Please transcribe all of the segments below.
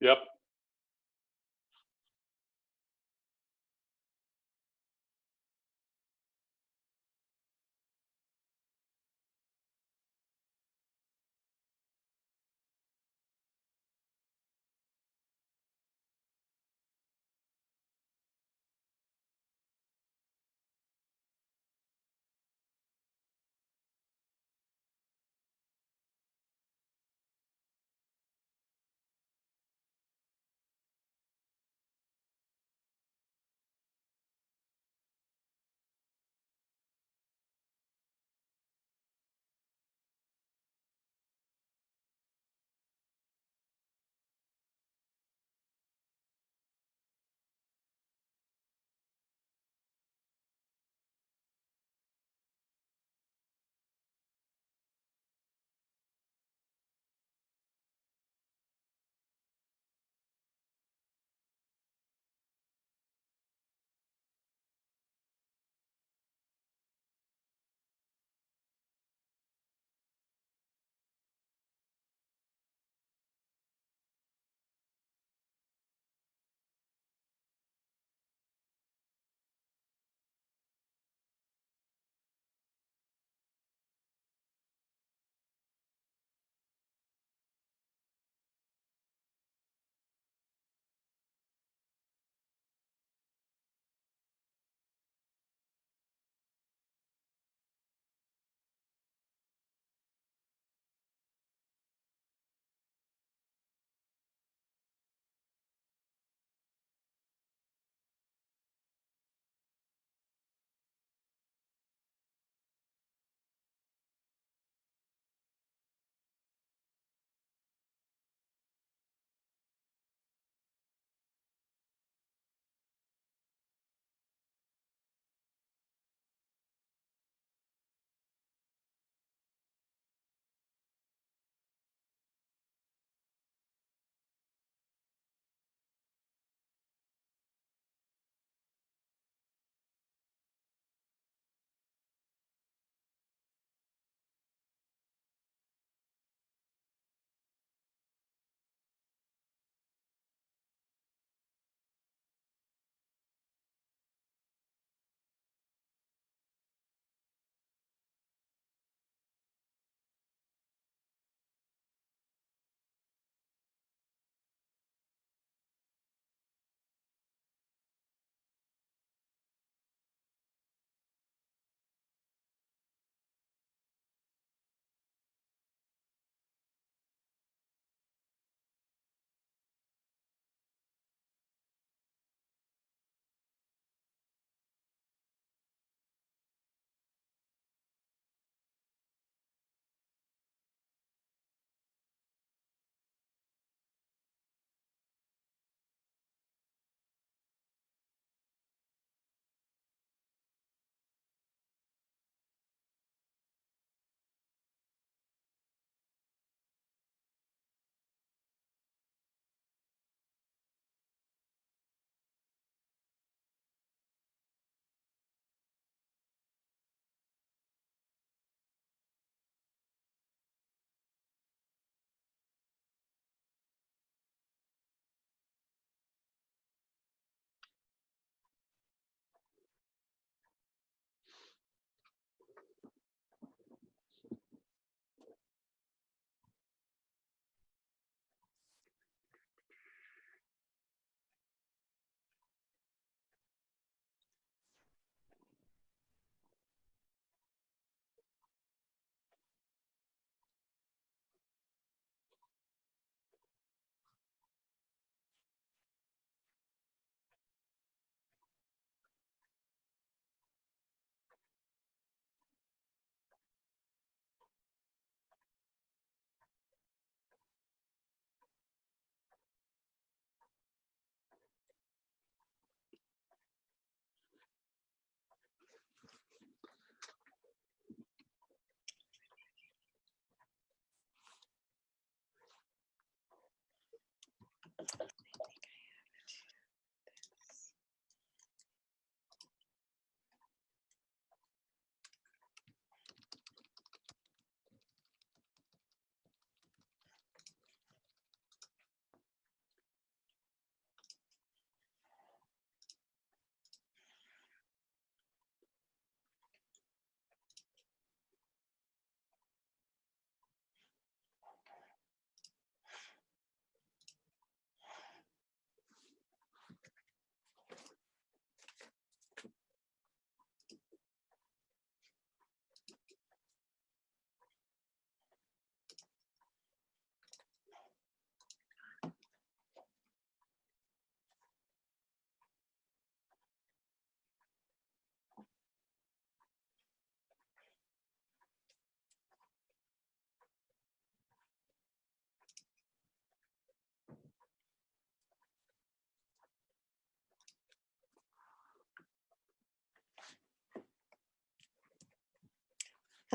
Yep.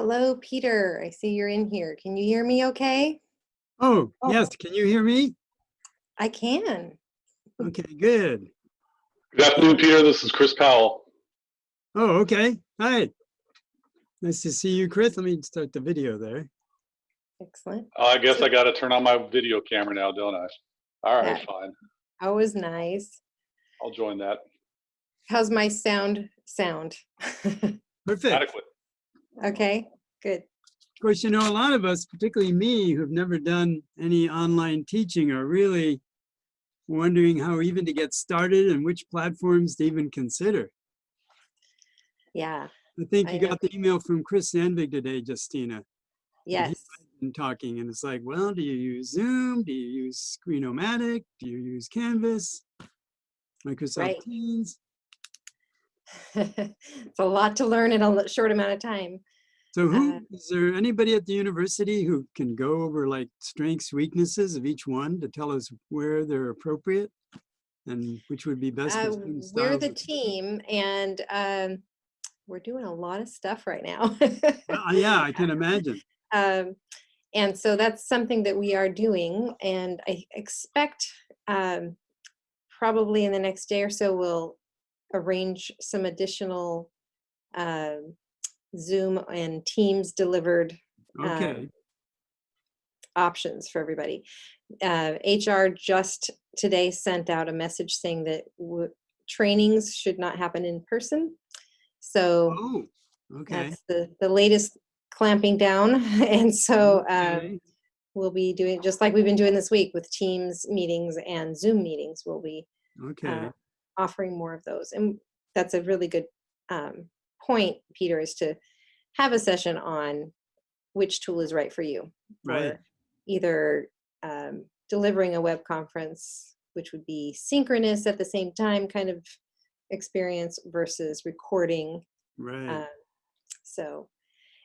Hello, Peter. I see you're in here. Can you hear me okay? Oh, Oh. yes, can you hear me? I can. Okay, good. Good afternoon, Peter. This is Chris Powell. Oh, okay, hi. Nice to see you, Chris. Let me start the video there. Excellent. Uh, I guess I got to turn on my video camera now, don't I? All right, Yeah. fine. Always nice. I'll join that. How's my sound sound? Perfect. Adequate. Okay, good. Of course, you know, a lot of us, particularly me, who've never done any online teaching are really wondering how even to get started and which platforms to even consider. Yeah, I think I you know. got the email from Chris Sandvig today, Justina. yes. and talking and it's like, well, do you use Zoom? Do you use Screenomatic? Do you use Canvas? Microsoft Right. Teams? It's a lot to learn in a short amount of time. So who, Uh, is there anybody at the university who can go over like strengths, weaknesses of each one to tell us where they're appropriate? And which would be best Uh, we're the team and um, we're doing a lot of stuff right now. Uh, Yeah, I can imagine. Um, and so that's something that we are doing, and I expect um, probably in the next day or so we'll arrange some additional um, Zoom and Teams delivered Okay, options for everybody. Uh, HR just today sent out a message saying that trainings should not happen in person. So oh, okay. that's the, the latest clamping down. And so um, okay. we'll be doing, just like we've been doing this week with Teams meetings and Zoom meetings, we'll be Okay, uh, offering more of those. And that's a really good um, point, Peter, is to have a session on which tool is right for you. Right. Either um, delivering a web conference, which would be synchronous at the same time kind of experience versus recording right. um, so,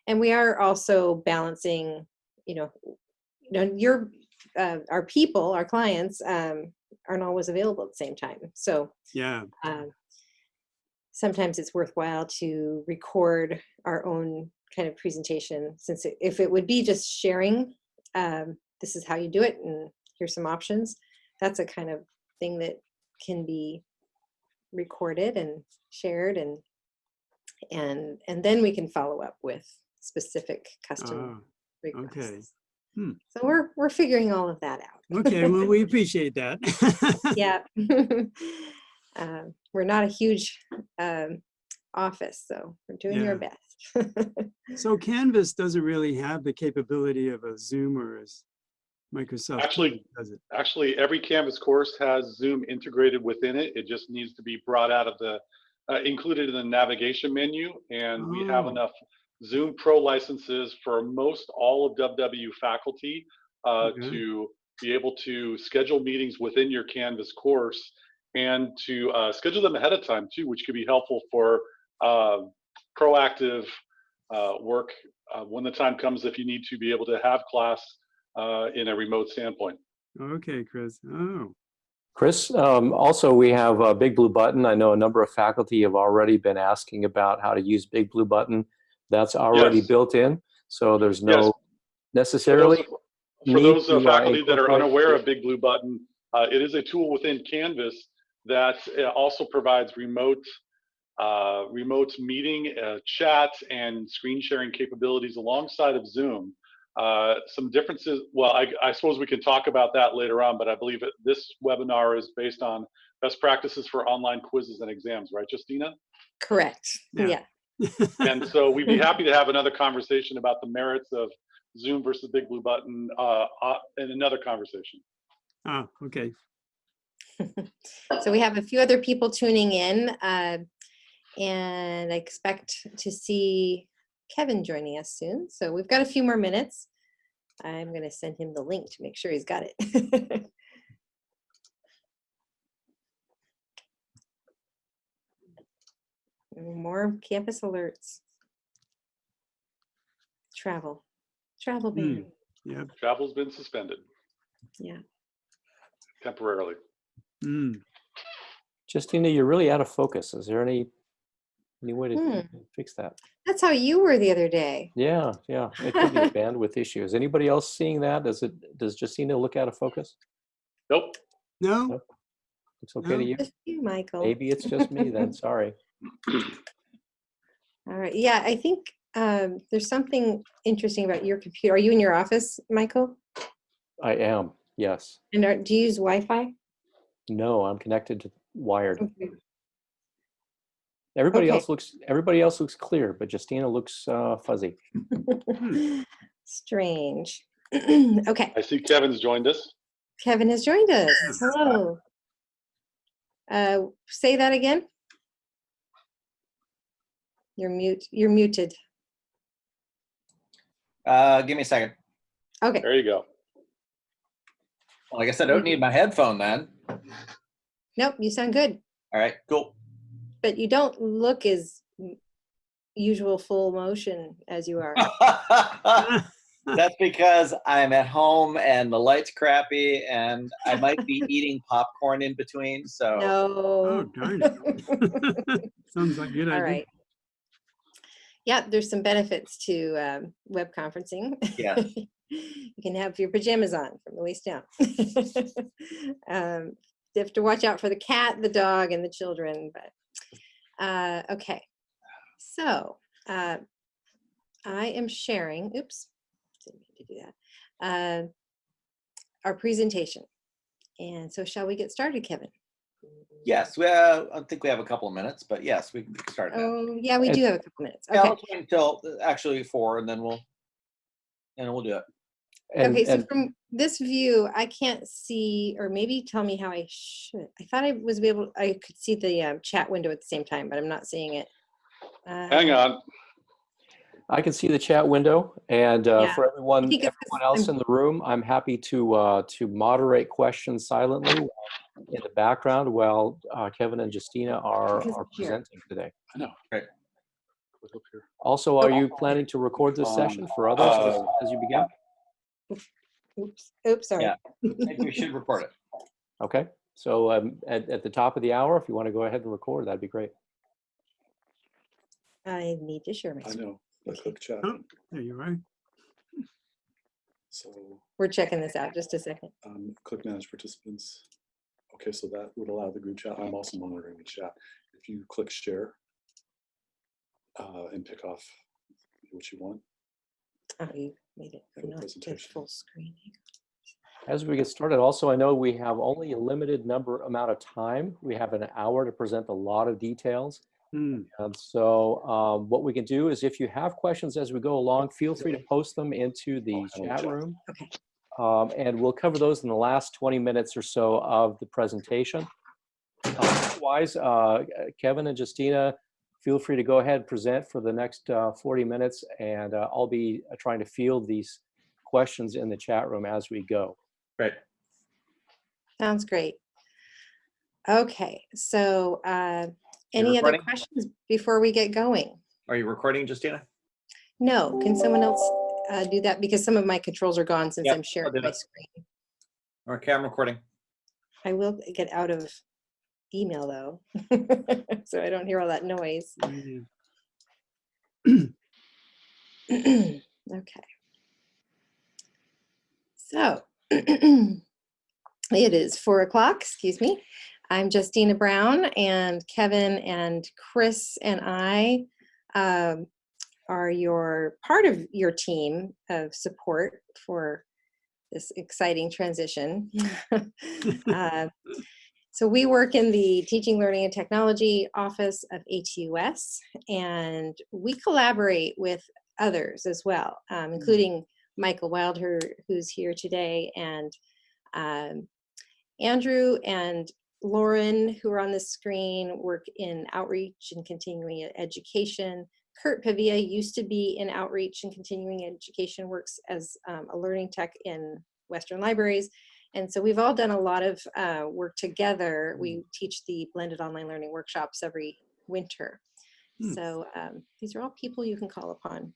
and we are also balancing, you know, you know, your, uh, our people, our clients, um, aren't always available at the same time. So, Yeah, um, sometimes it's worthwhile to record our own kind of presentation since it, if it would be just sharing, um, this is how you do it and here's some options, that's a kind of thing that can be recorded and shared and and and then we can follow up with specific custom Ah, requests. Hmm. So we're we're figuring all of that out. okay, well, we appreciate that. yeah. um, we're not a huge um, office, so we're doing our best. So Canvas doesn't really have the capability of a Zoom or a Microsoft. Actually- Does it? Actually, every Canvas course has Zoom integrated within it. It just needs to be brought out of the, uh, included in the navigation menu. And we have Oh. enough Zoom Pro licenses for most all of WW faculty uh, Okay. to be able to schedule meetings within your Canvas course and to uh, schedule them ahead of time too, which could be helpful for uh, proactive uh, work uh, when the time comes if you need to be able to have class uh, in a remote standpoint. Okay, Chris. Oh, Chris, um, also we have a Big Blue Button. I know a number of faculty have already been asking about how to use Big Blue Button. That's already Yes. built in, so there's Yes. no For those, necessarily. for those uh, faculty that are unaware of Big Blue Button, uh, it is a tool within Canvas that uh, also provides remote uh, remote meeting, uh, chat, and screen sharing capabilities alongside of Zoom. Uh, some differences, well, I, I suppose we can talk about that later on, but I believe that this webinar is based on best practices for online quizzes and exams, right, Justina? Correct. Yeah. Yeah. And so we'd be happy to have another conversation about the merits of Zoom versus Big Blue Button uh, uh, in another conversation. ah, okay. So we have a few other people tuning in, uh, and I expect to see Kevin joining us soon. So we've got a few more minutes. I'm going to send him the link to make sure he's got it. More campus alerts. Travel, travel ban. Yep. Travel's been suspended Yeah. temporarily. Mm. Justina, you're really out of focus. Is there any Any way to Hmm. fix that? That's how you were the other day. Yeah, yeah, it could be a bandwidth issue. Is anybody else seeing that? Does it, does Justina look out of focus? Nope. No? Nope. Looks okay to No. you? Just you, Michael. Maybe it's just me then, sorry. All right. Yeah, I think um, there's something interesting about your computer. Are you in your office, Michael? I am, yes. And are, do you use Wi-Fi? No, I'm connected to wired. Okay. Everybody Okay. else looks, everybody else looks clear, but Justina looks uh, fuzzy. Strange. okay, I see Kevin's joined us. Kevin has joined us. Hello. Uh, say that again. You're mute. You're muted. Uh, give me a second. Okay. There you go. Well, I guess I don't need my headphone then. Nope. You sound good, All right, cool. but you don't look as usual full motion as you are. That's because I'm at home and the light's crappy and I might be eating popcorn in between. So no. Oh, darn it. Sounds like a good All idea. right. Yeah, there's some benefits to um, web conferencing. Yeah. you can have your pajamas on from the waist down. um, you have to watch out for the cat, the dog, and the children. But uh, okay, so uh, I am sharing. Oops, didn't mean to do that. Uh, our presentation. And so, shall we get started, Kevin? Yes, we, uh, I think we have a couple of minutes, but yes, we can start now. Oh, yeah, we And- do have a couple minutes. Yeah, Okay. let's wait until uh, actually four and then we'll, and we'll do it. And- okay, so and from this view, I can't see, or maybe tell me how I should. I thought I was able, I could see the um, chat window at the same time, but I'm not seeing it. Hang Uh, on. I can see the chat window and uh, Yeah, for everyone, think it's 'cause everyone else I'm- in the room, I'm happy to, uh, to moderate questions silently in the background while uh, Kevin and Justina are, are I'm here. presenting today. I know. Right. Click up here. Also, are you planning to record this session for others as- Uh, as you begin? Oops, oops, sorry. Yeah. I think we should record it. Okay, so um, at, at the top of the hour, if you want to go ahead and record, that'd be great. I need to share my I screen. know, but click chat. Oh, there you are. So We're checking this out, just a second. um, click manage participants. Okay, so that would allow the group chat. I'm also monitoring the chat. If you click share uh, and pick off what you want. Oh, you made it not to full screen. As we get started, also, I know we have only a limited number amount of time. We have an hour to present a lot of details. Hmm, And so um, what we can do is if you have questions as we go along, feel free to post them into the Oh, chat room. Okay. Um, and we'll cover those in the last 20 minutes or so of the presentation. Uh, Otherwise, uh, Kevin and Justina, feel free to go ahead and present for the next uh, 40 minutes and uh, I'll be uh, trying to field these questions in the chat room as we go. Great. Sounds great. Okay, so uh, You any other questions before we get going? Are you recording, Justina? No, can someone else uh, do that? Because some of my controls are gone since Yep, I'm I'll sharing my that. screen. Okay, I'm recording. I will get out of email though, so I don't hear all that noise. yeah. Okay. So it is four o'clock, excuse me. I'm Justina Brown and Kevin and Chris and I um, are your part of your team of support for this exciting transition. Uh, so we work in the Teaching, Learning, and Technology Office of ATUS, and we collaborate with others as well, um, including Michael Wilder, who's here today, and um, Andrew and Lauren, who are on the screen, work in outreach and continuing education. Kurt Pavia used to be in outreach and continuing education, works as um, a learning tech in Western libraries. And so we've all done a lot of uh, work together. We teach the blended online learning workshops every winter. Hmm. So um, these are all people you can call upon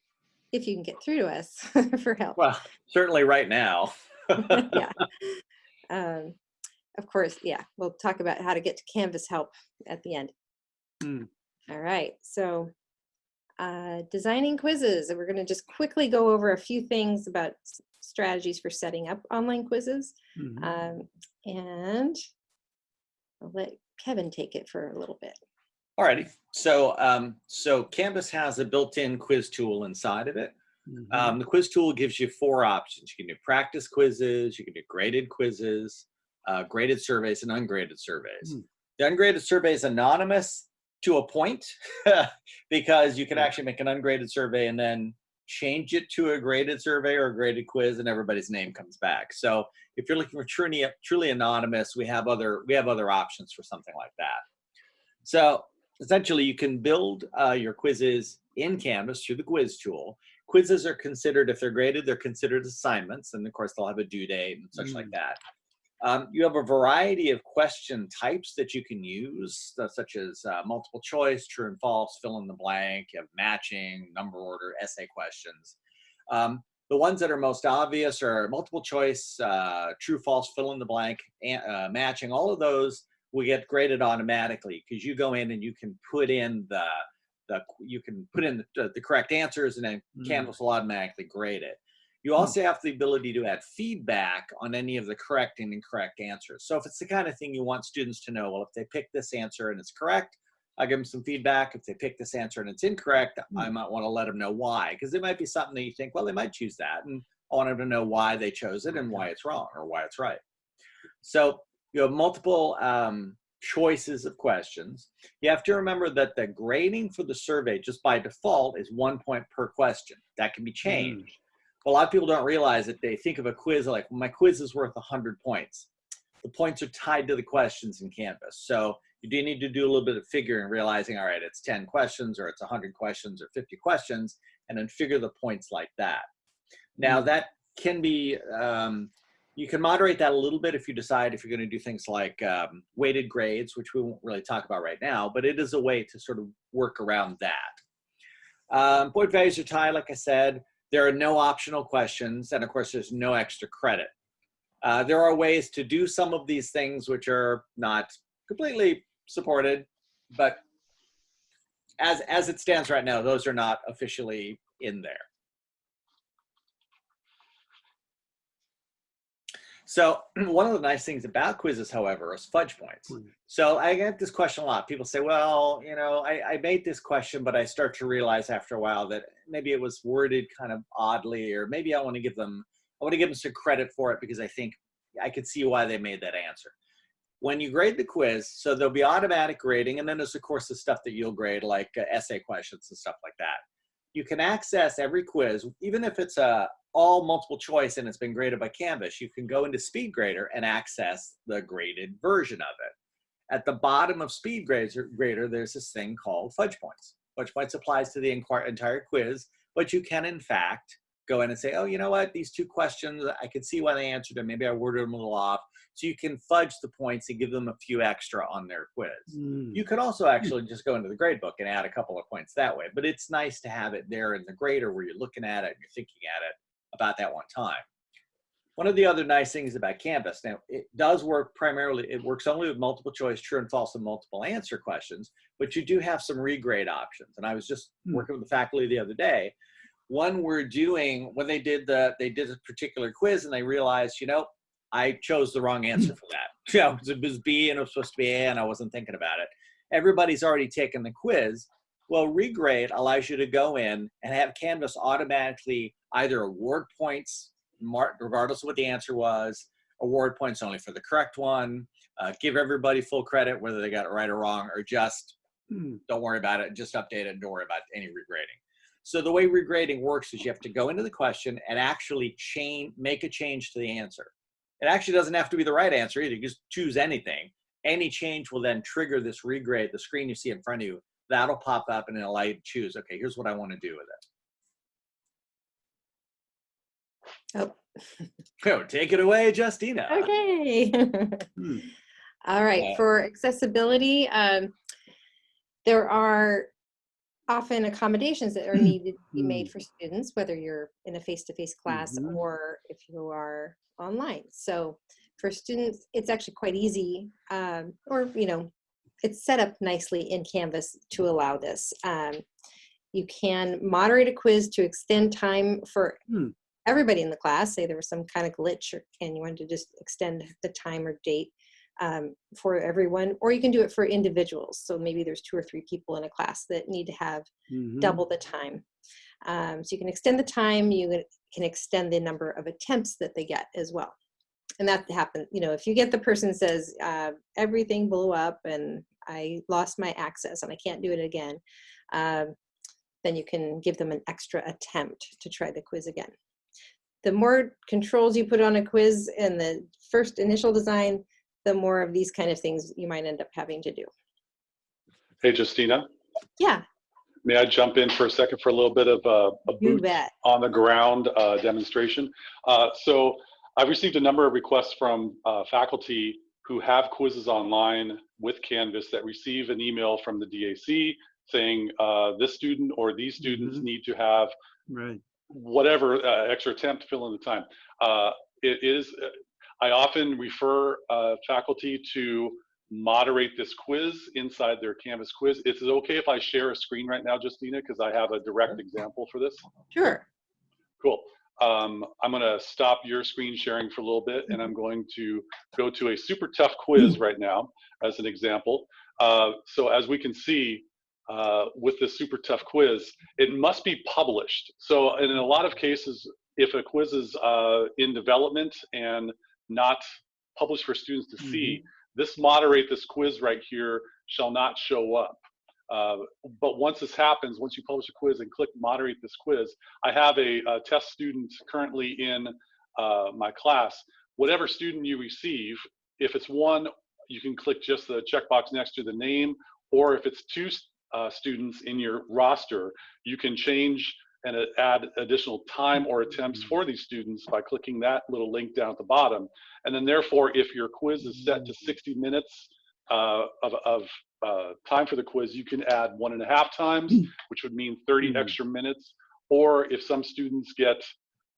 if you can get through to us for help. Well, certainly right now. yeah. Um, of course, yeah, we'll talk about how to get to Canvas help at the end. Hmm. All right, so uh, designing quizzes. and We're going to just quickly go over a few things about strategies for setting up online quizzes. Mhm. Um, and I'll let Kevin take it for a little bit. Alrighty, so um, so Canvas has a built-in quiz tool inside of it. Mhm. Um, the quiz tool gives you four options. You can do practice quizzes, you can do graded quizzes, uh, graded surveys, and ungraded surveys. Hmm. The ungraded survey is anonymous to a point because you can Hmm. actually make an ungraded survey and then change it to a graded survey or a graded quiz, and everybody's name comes back. So if you're looking for truly truly anonymous, we have other we have other options for something like that. So essentially, you can build uh, your quizzes in Canvas through the quiz tool. Quizzes are considered, if they're graded, they're considered assignments, and of course they'll have a due date and such like that. Um, you have a variety of question types that you can use, such as uh, multiple choice, true and false, fill in the blank, you have matching, number order, essay questions. Um, the ones that are most obvious are multiple choice, uh, true, false, fill in the blank, and, uh, matching. All of those will get graded automatically because you go in and you can put in the, the you can put in the, the correct answers and then Mm. Canvas will automatically grade it. You hmm. also have the ability to add feedback on any of the correct and incorrect answers. So if it's the kind of thing you want students to know, well, if they pick this answer and it's correct, I'll give them some feedback. If they pick this answer and it's incorrect, I hmm. might want to let them know why, because it might be something that you think, well, they might choose that. And I want them to know why they chose it and why it's wrong or why it's right. So you have multiple um, choices of questions. You have to remember that the grading for the survey, just by default, is one point per question. That can be hmm. changed. A lot of people don't realize that they think of a quiz like, well, my quiz is worth 100 points. The points are tied to the questions in Canvas. So you do need to do a little bit of figuring, realizing, all right, it's 10 questions or it's 100 questions or 50 questions, and then figure the points like that. Now, Mm. that can be, um, you can moderate that a little bit if you decide if you're going to do things like um, weighted grades, which we won't really talk about right now, but it is a way to sort of work around that. Um, point values are tied, like I said. There are no optional questions, and of course, there's no extra credit. Uh, there are ways to do some of these things which are not completely supported, but as as it stands right now, those are not officially in there. So one of the nice things about quizzes, however, is fudge points. Mm. So I get this question a lot. People say, well, you know, I, I made this question, but I start to realize after a while that maybe it was worded kind of oddly, or maybe I want to give them, I want to give them some credit for it because I think I could see why they made that answer. When you grade the quiz, so there'll be automatic grading, and then there's of course the stuff that you'll grade, like uh, essay questions and stuff like that. You can access every quiz, even if it's a all multiple choice and it's been graded by Canvas. You can go into SpeedGrader and access the graded version of it. At the bottom of SpeedGrader, grader, there's this thing called fudge points. Fudge points applies to the entire quiz, but you can in fact go in and say, oh, you know what, these two questions, I could see why they answered them. Maybe I worded them a little off. So you can fudge the points and give them a few extra on their quiz. Mm. You could also actually just go into the gradebook and add a couple of points that way, but it's nice to have it there in the grader where you're looking at it and you're thinking at it about that one time. One of the other nice things about Canvas, now it does work primarily, it works only with multiple choice, true and false, and multiple answer questions, but you do have some regrade options. And I was just Hmm. working with the faculty the other day. One we're doing, when they did the, they did a particular quiz and they realized, you know, I chose the wrong answer for that. You know, it was B and it was supposed to be A and I wasn't thinking about it. Everybody's already taken the quiz. Well, regrade allows you to go in and have Canvas automatically either award points, regardless of what the answer was, award points only for the correct one, uh, give everybody full credit whether they got it right or wrong, or just Mm. don't worry about it, just update it and don't worry about any regrading. So the way regrading works is you have to go into the question and actually change, make a change to the answer. It actually doesn't have to be the right answer either. You just choose anything. Any change will then trigger this regrade, the screen you see in front of you. That'll pop up and it'll allow you to choose, okay, here's what I want to do with it. Oh, Oh, take it away, Justina. okay. Hmm. All right, for accessibility, um, there are often accommodations that are needed to be made for students, whether you're in a face-to-face class Mhm. or if you are online. So for students, it's actually quite easy, um, or, you know, it's set up nicely in Canvas to allow this. Um, you can moderate a quiz to extend time for Hmm. everybody in the class. Say there was some kind of glitch or, and you wanted to just extend the time or date um, for everyone, or you can do it for individuals. So maybe there's two or three people in a class that need to have Mhm. double the time. Um, so you can extend the time, you can extend the number of attempts that they get as well. And that happens, you know, if you get the person says, uh, everything blew up and I lost my access and I can't do it again, um, then you can give them an extra attempt to try the quiz again. The more controls you put on a quiz in the first initial design, the more of these kind of things you might end up having to do. Hey, Justina, Yeah, may I jump in for a second for a little bit of uh, a boot on the ground uh, demonstration. Uh, so I've received a number of requests from uh, faculty who have quizzes online with Canvas that receive an email from the DAC saying uh, this student or these students Mhm. need to have Right. whatever uh, extra attempt to fill in the time. Uh, it is, uh, I often refer uh, faculty to moderate this quiz inside their Canvas quiz. Is it okay if I share a screen right now, Justina? Because I have a direct example for this. Sure. Cool. Um, I'm going to stop your screen sharing for a little bit, and I'm going to go to a super tough quiz right now as an example. Uh, so as we can see uh, with this super tough quiz, it must be published. So in a lot of cases, if a quiz is uh, in development and not published for students to see, this moderate this quiz right here shall not show up. Uh, but once this happens, once you publish a quiz and click moderate this quiz, I have a, a test student currently in uh, my class. Whatever student you receive, if it's one, you can click just the checkbox next to the name, or if it's two uh, students in your roster, you can change and add additional time or attempts for these students by clicking that little link down at the bottom. And then therefore, if your quiz is set to 60 minutes uh, of, of uh, time for the quiz, you can add one and a half times, which would mean 30 Mhm. extra minutes. Or if some students get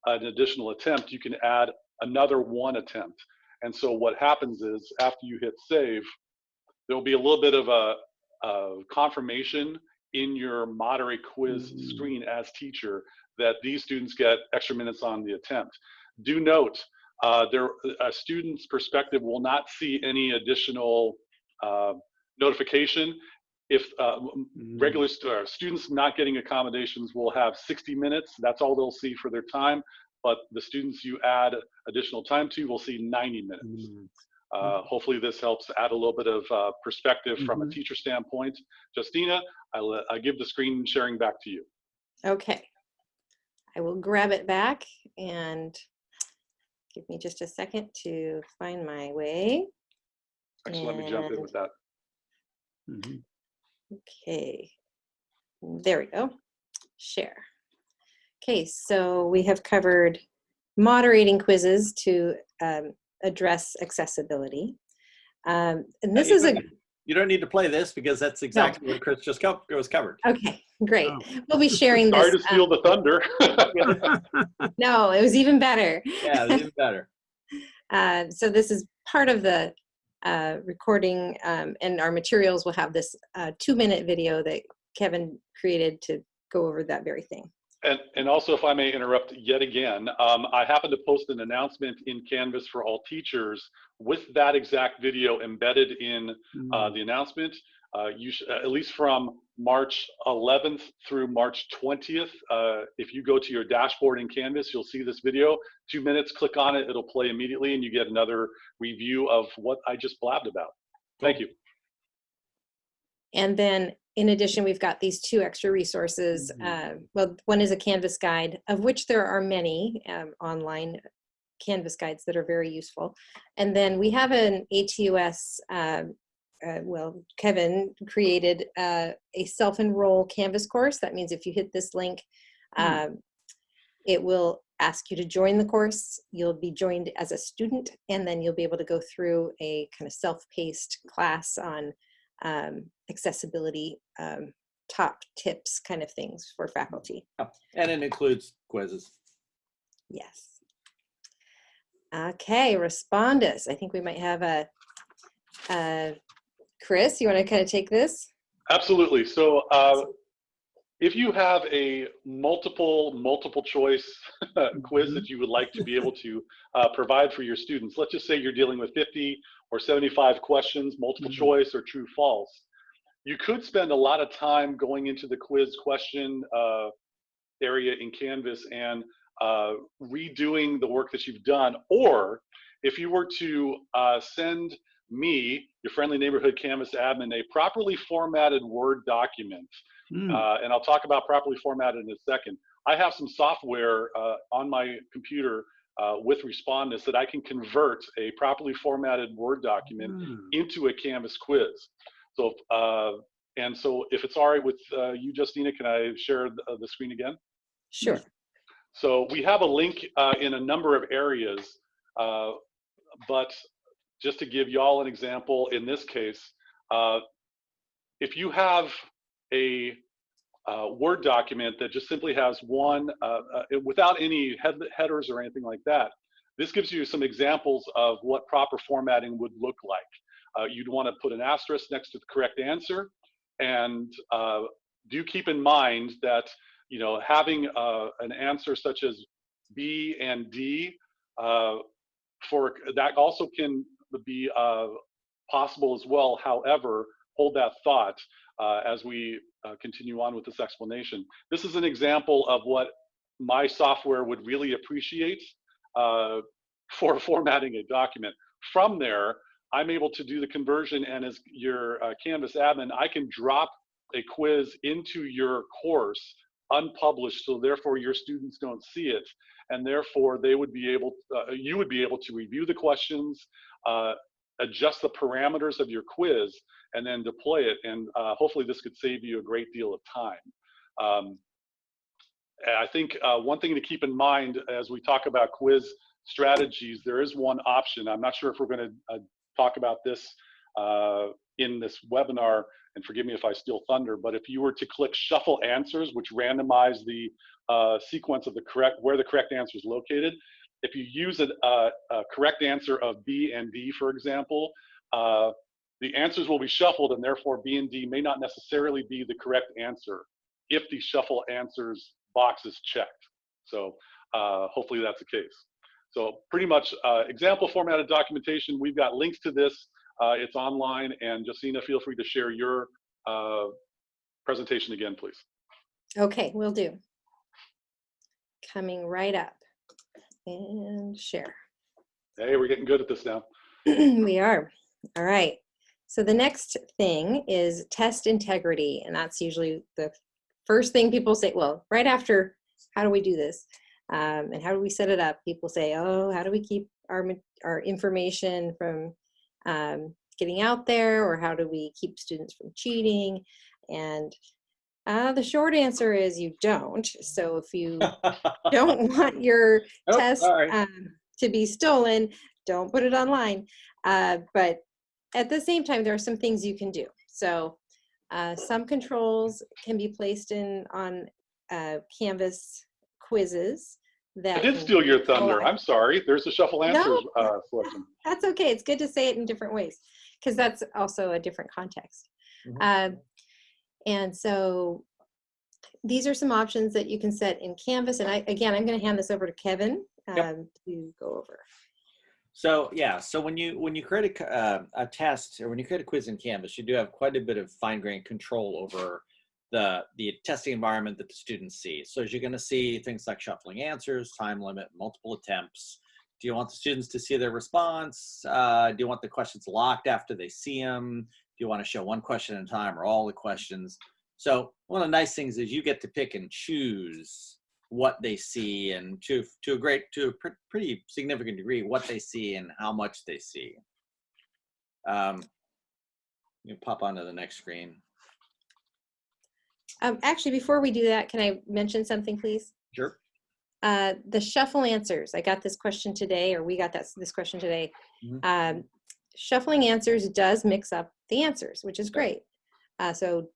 an additional attempt, you can add another one attempt. And so what happens is after you hit save, there'll be a little bit of a, a confirmation in your moderate quiz Mhm. screen as teacher that these students get extra minutes on the attempt. Do note, uh, there, a student's perspective will not see any additional uh, notification. If uh, m- Mhm. regular st- uh, students not getting accommodations will have 60 minutes, that's all they'll see for their time. But the students you add additional time to will see 90 minutes. Mhm. Uh, hopefully this helps add a little bit of uh, perspective from a Mhm. teacher standpoint. Justina, I, le- I give the screen sharing back to you. Okay. I will grab it back and give me just a second to find my way. Actually, let me jump in with that. Mhm. Okay. There we go. Share. Okay, so we have covered moderating quizzes to um, address accessibility. Um, and this you is a, don't- You don't need to play this because that's exactly what Chris just co- was covered. okay, great. Oh. We'll be sharing Sorry to this. steal um, the thunder. no, it was even better. Yeah, it's even better. Uh, so this is part of the uh, recording um, and our materials will have this uh, two minute video that Kevin created to go over that very thing. And, and also, if I may interrupt yet again, um, I happen to post an announcement in Canvas for all teachers with that exact video embedded in uh, Mhm. the announcement. Uh, you sh- at least from March 11th through March 20th. Uh, if you go to your dashboard in Canvas, you'll see this video. Two minutes, click on it, it'll play immediately, and you get another review of what I just blabbed about. Thank you. And then in addition, we've got these two extra resources. Uh, well, one is a Canvas guide, of which there are many um, online Canvas guides that are very useful. And then we have an ATUS, um, uh, well, Kevin created uh, a self-enroll Canvas course. That means if you hit this link, um, it will ask you to join the course. You'll be joined as a student, and then you'll be able to go through a kind of self-paced class on um, accessibility um, top tips kind of things for faculty. And it includes quizzes. Yes. Okay, respondus. I think we might have a, a Chris, you want to kind of take this? Absolutely. So uh, if you have a multiple, multiple choice quiz that you would like to be able to uh, provide for your students, let's just say you're dealing with 50 or 75 questions, multiple Mhm. choice or true false, you could spend a lot of time going into the quiz question uh, area in Canvas and uh, redoing the work that you've done. Or if you were to uh, send me, your friendly neighborhood Canvas admin, a properly formatted Word document, Hmm, uh, and I'll talk about properly formatted in a second. I have some software uh, on my computer uh, with Respondus that I can convert a properly formatted Word document ah, into a Canvas quiz. So, uh, and so if it's all right with uh, you, Justina, can I share the, uh, the screen again? Sure. So we have a link uh, in a number of areas, uh, but just to give y'all an example, in this case, uh, if you have a uh, Word document that just simply has one, uh, uh, without any head headers or anything like that, this gives you some examples of what proper formatting would look like. Uh, you'd want to put an asterisk next to the correct answer, and uh, do keep in mind that you know having an answer such as B and D for that also can be uh, possible as well. However, hold that thought uh, as we uh, continue on with this explanation. This is an example of what my software would really appreciate uh, for formatting a document. From there, I'm able to do the conversion and as your uh, Canvas admin, I can drop a quiz into your course unpublished, so therefore your students don't see it, and therefore they would be able, uh, you would be able to review the questions, uh, adjust the parameters of your quiz, and then deploy it. And uh, hopefully this could save you a great deal of time. Um, I think uh, one thing to keep in mind as we talk about quiz strategies, there is one option. I'm not sure if we're going to uh, talk about this uh, in this webinar, and forgive me if I steal thunder, but if you were to click shuffle answers, which randomize the uh, sequence of the correct, where the correct answer is located, if you use a, a, a correct answer of B and D, for example, uh, the answers will be shuffled and therefore B and D may not necessarily be the correct answer if the shuffle answers box is checked. So uh, hopefully that's the case. So pretty much uh, example formatted documentation, we've got links to this. Uh, it's online and Justina, feel free to share your uh, presentation again, please. Okay, we will do. Coming right up and share. Hey, we're getting good at this now. we are. All right. So the next thing is test integrity. And that's usually the first thing people say, well, right after, how do we do this? Um, and how do we set it up? People say, oh, how do we keep our, our information from um, getting out there? Or how do we keep students from cheating? And uh, the short answer is you don't. So if you don't want your test um, to be stolen, don't put it online. Uh, but at the same time, there are some things you can do. So uh, some controls can be placed in on uh, Canvas quizzes. That I did steal your thunder. I'm sorry. There's a shuffle answers No. uh, selection. That's okay. It's good to say it in different ways because that's also a different context. Mhm. Um, and so these are some options that you can set in Canvas. And I, again, I'm going to hand this over to Kevin um, Yep. to go over. So yeah, so when you when you create a, uh, a test or when you create a quiz in Canvas, you do have quite a bit of fine-grained control over the the testing environment that the students see. So as you're going to see things like shuffling answers, time limit, multiple attempts. Do you want the students to see their response? Uh, do you want the questions locked after they see them? Do you want to show one question at a time or all the questions? So one of the nice things is you get to pick and choose what they see and to to a great to a pr- pretty significant degree what they see and how much they see um you pop onto the next screen Um, actually, before we do that, can I mention something, please? sure Uh, the shuffle answers. I got this question today, or we got that, this question today. Mhm. Um, shuffling answers does mix up the answers, which is great. Uh, so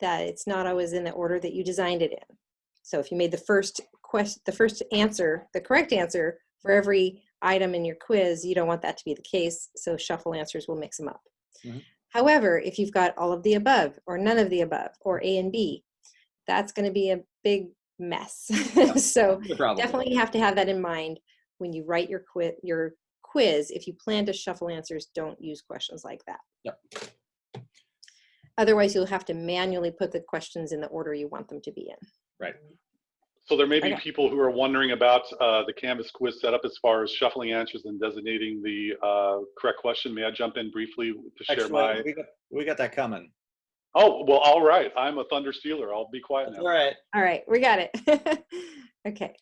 that it's not always in the order that you designed it in. So if you made the first question, the first answer, the correct answer for every item in your quiz, you don't want that to be the case. So shuffle answers will mix them up. Mhm. However, if you've got all of the above or none of the above or A and B, that's going to be a big mess. so definitely have to have that in mind when you write your quiz. Your quiz. If you plan to shuffle answers, don't use questions like that. Yep. Otherwise, you'll have to manually put the questions in the order you want them to be in. Right. So there may be Okay. people who are wondering about uh, the Canvas quiz setup as far as shuffling answers and designating the uh, correct question. May I jump in briefly to share Actually, my? we got, we got that coming. Oh, well, all right. I'm a thunder stealer. I'll be quiet That's now. all right. All right, we got it. okay.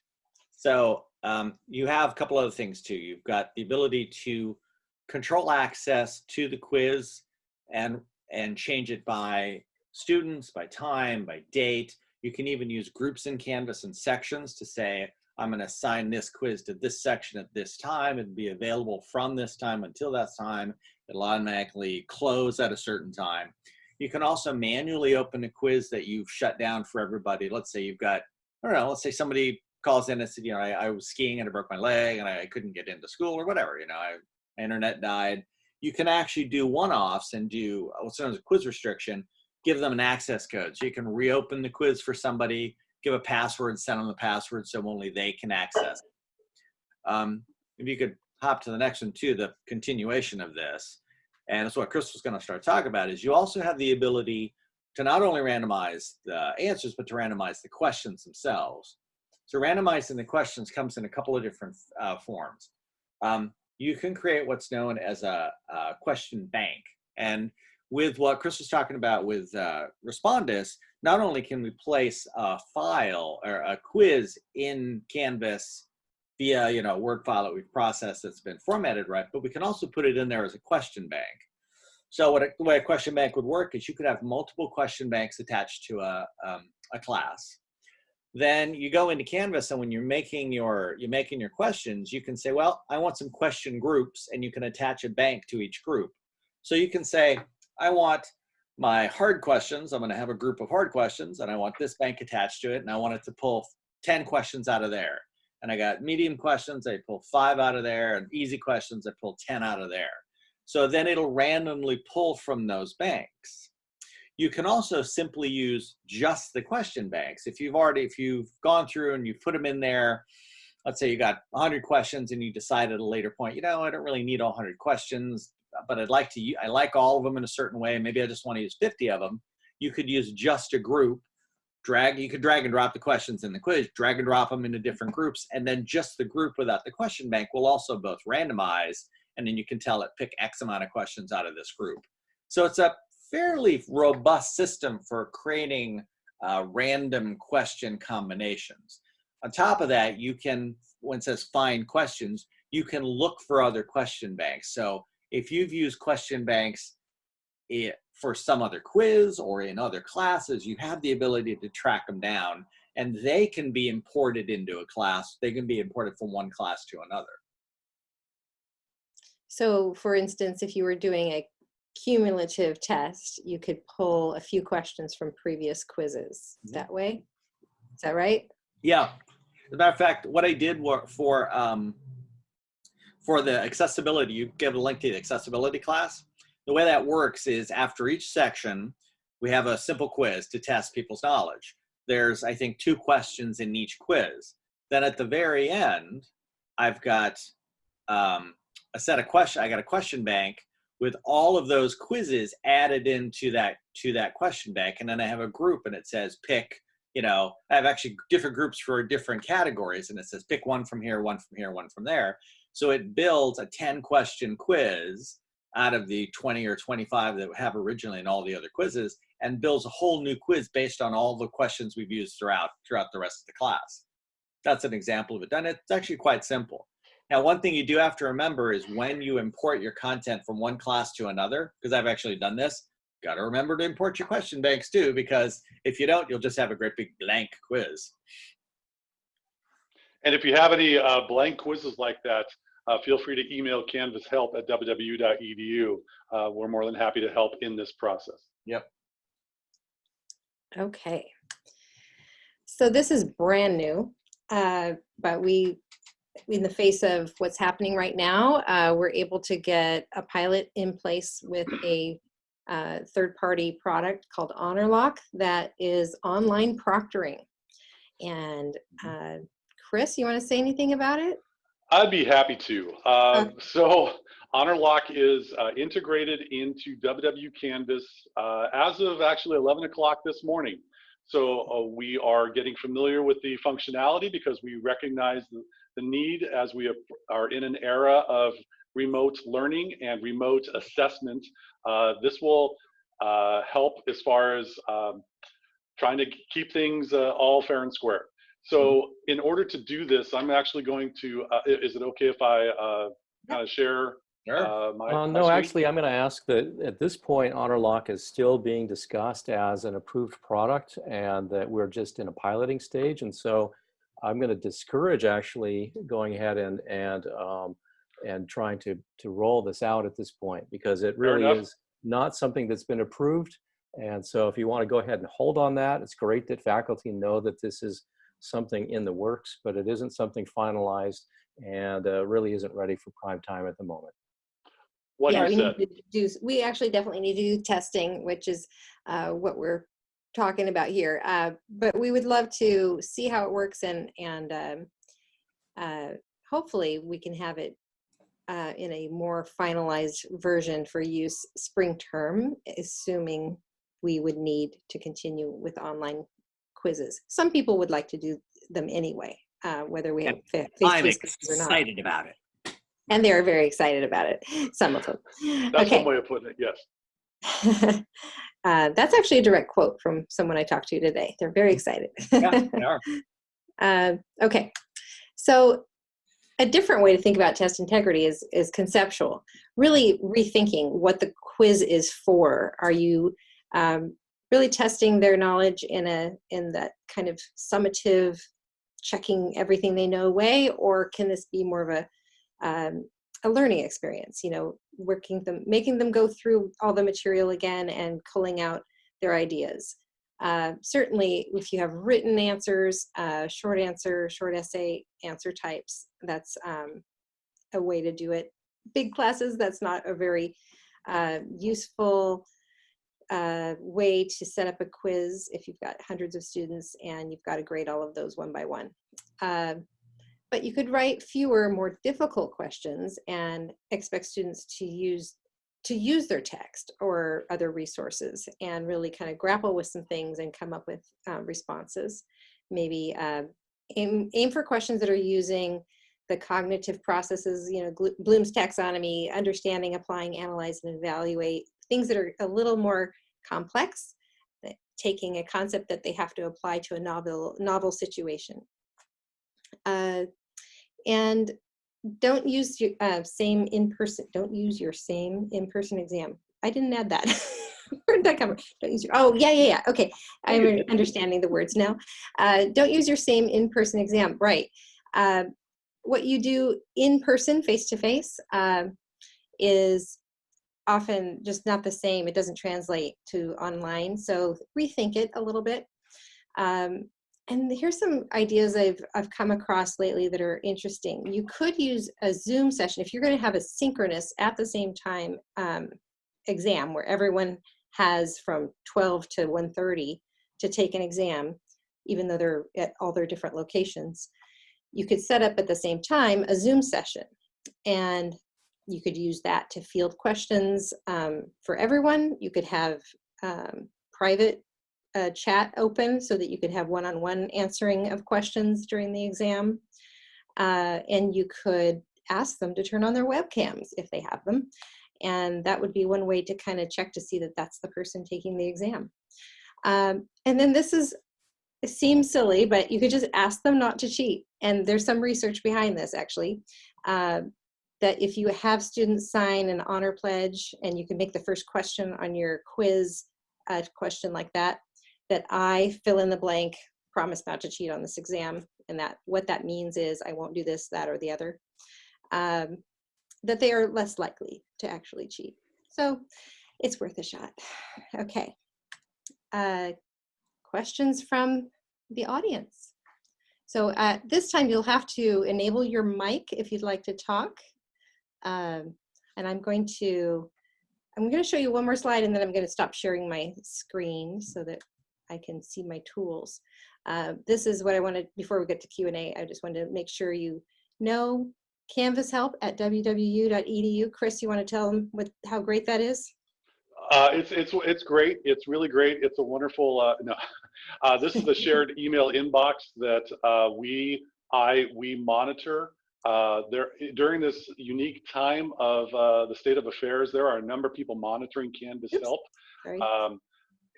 So um, you have a couple other things too. You've got the ability to control access to the quiz and and change it by students, by time, by date. You can even use groups in Canvas and sections to say, I'm going to assign this quiz to this section at this time and be available from this time until that time. It'll automatically close at a certain time. You can also manually open a quiz that you've shut down for everybody. Let's say you've got, I don't know, let's say somebody calls in and said, you know, I, I was skiing and I broke my leg and I, I couldn't get into school or whatever, you know, I, internet died. You can actually do one-offs and do what's known as a quiz restriction, give them an access code. So you can reopen the quiz for somebody, give a password, send them the password so only they can access it. Um, if you could hop to the next one too, the continuation of this. And that's what Chris was gonna start talking about is you also have the ability to not only randomize the answers, but to randomize the questions themselves. So randomizing the questions comes in a couple of different uh, forms. Um, you can create what's known as a, a question bank. And with what Chris was talking about with uh, Respondus, not only can we place a file or a quiz in Canvas via you know a Word file that we've processed that's been formatted right, but we can also put it in there as a question bank. So what a, the way a question bank would work is you could have multiple question banks attached to a, um, a class then you go into canvas and when you're making your you're making your questions you can say well i want some question groups and you can attach a bank to each group. So you can say i want my hard questions i'm going to have a group of hard questions and i want this bank attached to it and i want it to pull 10 questions out of there. And i got medium questions i pull five out of there and easy questions i pull 10 out of there. So then it'll randomly pull from those banks you can also simply use just the question banks. If you've already, if you've gone through and you've put them in there, let's say you got 100 questions and you decide at a later point, you know, I don't really need all 100 questions, but I'd like to, I like all of them in a certain way. Maybe I just want to use 50 of them. You could use just a group, drag, you could drag and drop the questions in the quiz, drag and drop them into different groups, and then just the group without the question bank will also both randomize, and then you can tell it pick X amount of questions out of this group. So it's a fairly robust system for creating uh, random question combinations. On top of that, you can, when it says find questions, you can look for other question banks. So if you've used question banks i- for some other quiz or in other classes, you have the ability to track them down and they can be imported into a class. They can be imported from one class to another. So for instance, if you were doing a cumulative test, you could pull a few questions from previous quizzes Mhm. that way. Is that right? Yeah. As a matter of fact, what I did for um, for the accessibility, you give a link to the accessibility class. The way that works is after each section, we have a simple quiz to test people's knowledge. There's, I think, two questions in each quiz. Then at the very end, I've got um, a set of questions. I got a question bank with all of those quizzes added into that to that question bank, and then I have a group, and it says pick you know, I have actually different groups for different categories and it says pick one from here, one from here, one from there. So it builds a 10 question quiz out of the 20 or 25 that we have originally in all the other quizzes and builds a whole new quiz based on all the questions we've used throughout throughout the rest of the class. That's an example of it done. It's actually quite simple. Now, one thing you do have to remember is when you import your content from one class to another, because I've actually done this, got to remember to import your question banks too, because if you don't, you'll just have a great big blank quiz. And if you have any uh, blank quizzes like that, uh, feel free to email canvashelp at wwu.edu. Uh, we're more than happy to help in this process. Yep. Okay. So this is brand new, uh, but we, in the face of what's happening right now, uh, we're able to get a pilot in place with a uh, third-party product called HonorLock that is online proctoring. And uh, Chris, you want to say anything about it? I'd be happy to. Uh, so HonorLock is uh, integrated into WW Canvas uh, as of actually 11 o'clock this morning. So uh, we are getting familiar with the functionality because we recognize the, the need as we are in an era of remote learning and remote assessment. Uh, this will uh, help as far as um, trying to keep things uh, all fair and square. So in order to do this, I'm actually going to, uh, is it okay if I uh, kind of share Sure. uh, my? Uh, my no, screen? actually, I'm going to ask that at this point, HonorLock is still being discussed as an approved product and that we're just in a piloting stage. And so I'm going to discourage actually going ahead and, and, um, and trying to, to roll this out at this point because it really is not something that's been approved. And so if you want to go ahead and hold on that, it's great that faculty know that this is something in the works, but it isn't something finalized and uh, really isn't ready for prime time at the moment. What yeah, you we said. need to do. We actually definitely need to do testing, which is uh, what we're talking about here. Uh, but we would love to see how it works, and and um, uh, hopefully we can have it uh, in a more finalized version for use spring term, assuming we would need to continue with online quizzes. Some people would like to do them anyway, uh, whether we have fa- I'm face-to-face quizzes or not. excited about it. And they're very excited about it. Some of them. That's okay. one way of putting it, yes. uh, that's actually a direct quote from someone I talked to today. They're very excited. Yeah, they are. Uh, okay, so a different way to think about test integrity is is conceptual. Really rethinking what the quiz is for. Are you um, really testing their knowledge in a in that kind of summative, checking everything they know way, or can this be more of a um, a learning experience? You know, working them, making them go through all the material again and culling out their ideas. Uh, certainly, if you have written answers, uh, short answer, short essay answer types, that's um, a way to do it. Big classes, that's not a very uh, useful uh, way to set up a quiz if you've got hundreds of students and you've got to grade all of those one by one. But you could write fewer, more difficult questions and expect students to use to use their text or other resources and really kind of grapple with some things and come up with uh, responses. Maybe uh, aim, aim for questions that are using the cognitive processes, you know, Bloom's taxonomy, understanding, applying, analyze, and evaluate, things that are a little more complex, taking a concept that they have to apply to a novel, novel situation. Uh, and don't use your uh, same in-person, don't use your same in-person exam. I didn't add that. Where did that come from? Don't use your, oh, yeah, yeah, yeah, okay. I'm understanding the words now. Uh, don't use your same in-person exam, right. Uh, what you do in person, face-to-face, um, is often just not the same. It doesn't translate to online. So rethink it a little bit. Um, and here's some ideas I've, I've come across lately that are interesting. You could use a Zoom session if you're going to have a synchronous at the same time um, exam where everyone has from 12 to 1.30 to take an exam, even though they're at all their different locations. You could set up at the same time a Zoom session and you could use that to field questions um, for everyone. You could have um, private uh, chat open so that you could have one-on-one answering of questions during the exam. Uh, and you could ask them to turn on their webcams if they have them. And that would be one way to kind of check to see that that's the person taking the exam. Um, and then this is, it seems silly, but you could just ask them not to cheat. And there's some research behind this actually. Uh, that if you have students sign an honor pledge and you can make the first question on your quiz a question like that, that I fill in the blank, promise not to cheat on this exam, and that what that means is I won't do this, that, or the other, um, that they are less likely to actually cheat. So it's worth a shot. Okay. Uh, questions from the audience? So at this time, you'll have to enable your mic if you'd like to talk. Um, and I'm going to I'm going to show you one more slide and then I'm going to stop sharing my screen so that I can see my tools. Uh, this is what I wanted, before we get to Q&A, I just wanted to make sure you know Canvas help at wwu.edu. Chris, you want to tell them what, how great that is? Uh, it's it's it's great. It's really great. It's a wonderful. Uh, no, uh, this is the shared email inbox that uh, we I we monitor. Uh, there during this unique time of uh, the state of affairs, there are a number of people monitoring Canvas Oops. help. Um,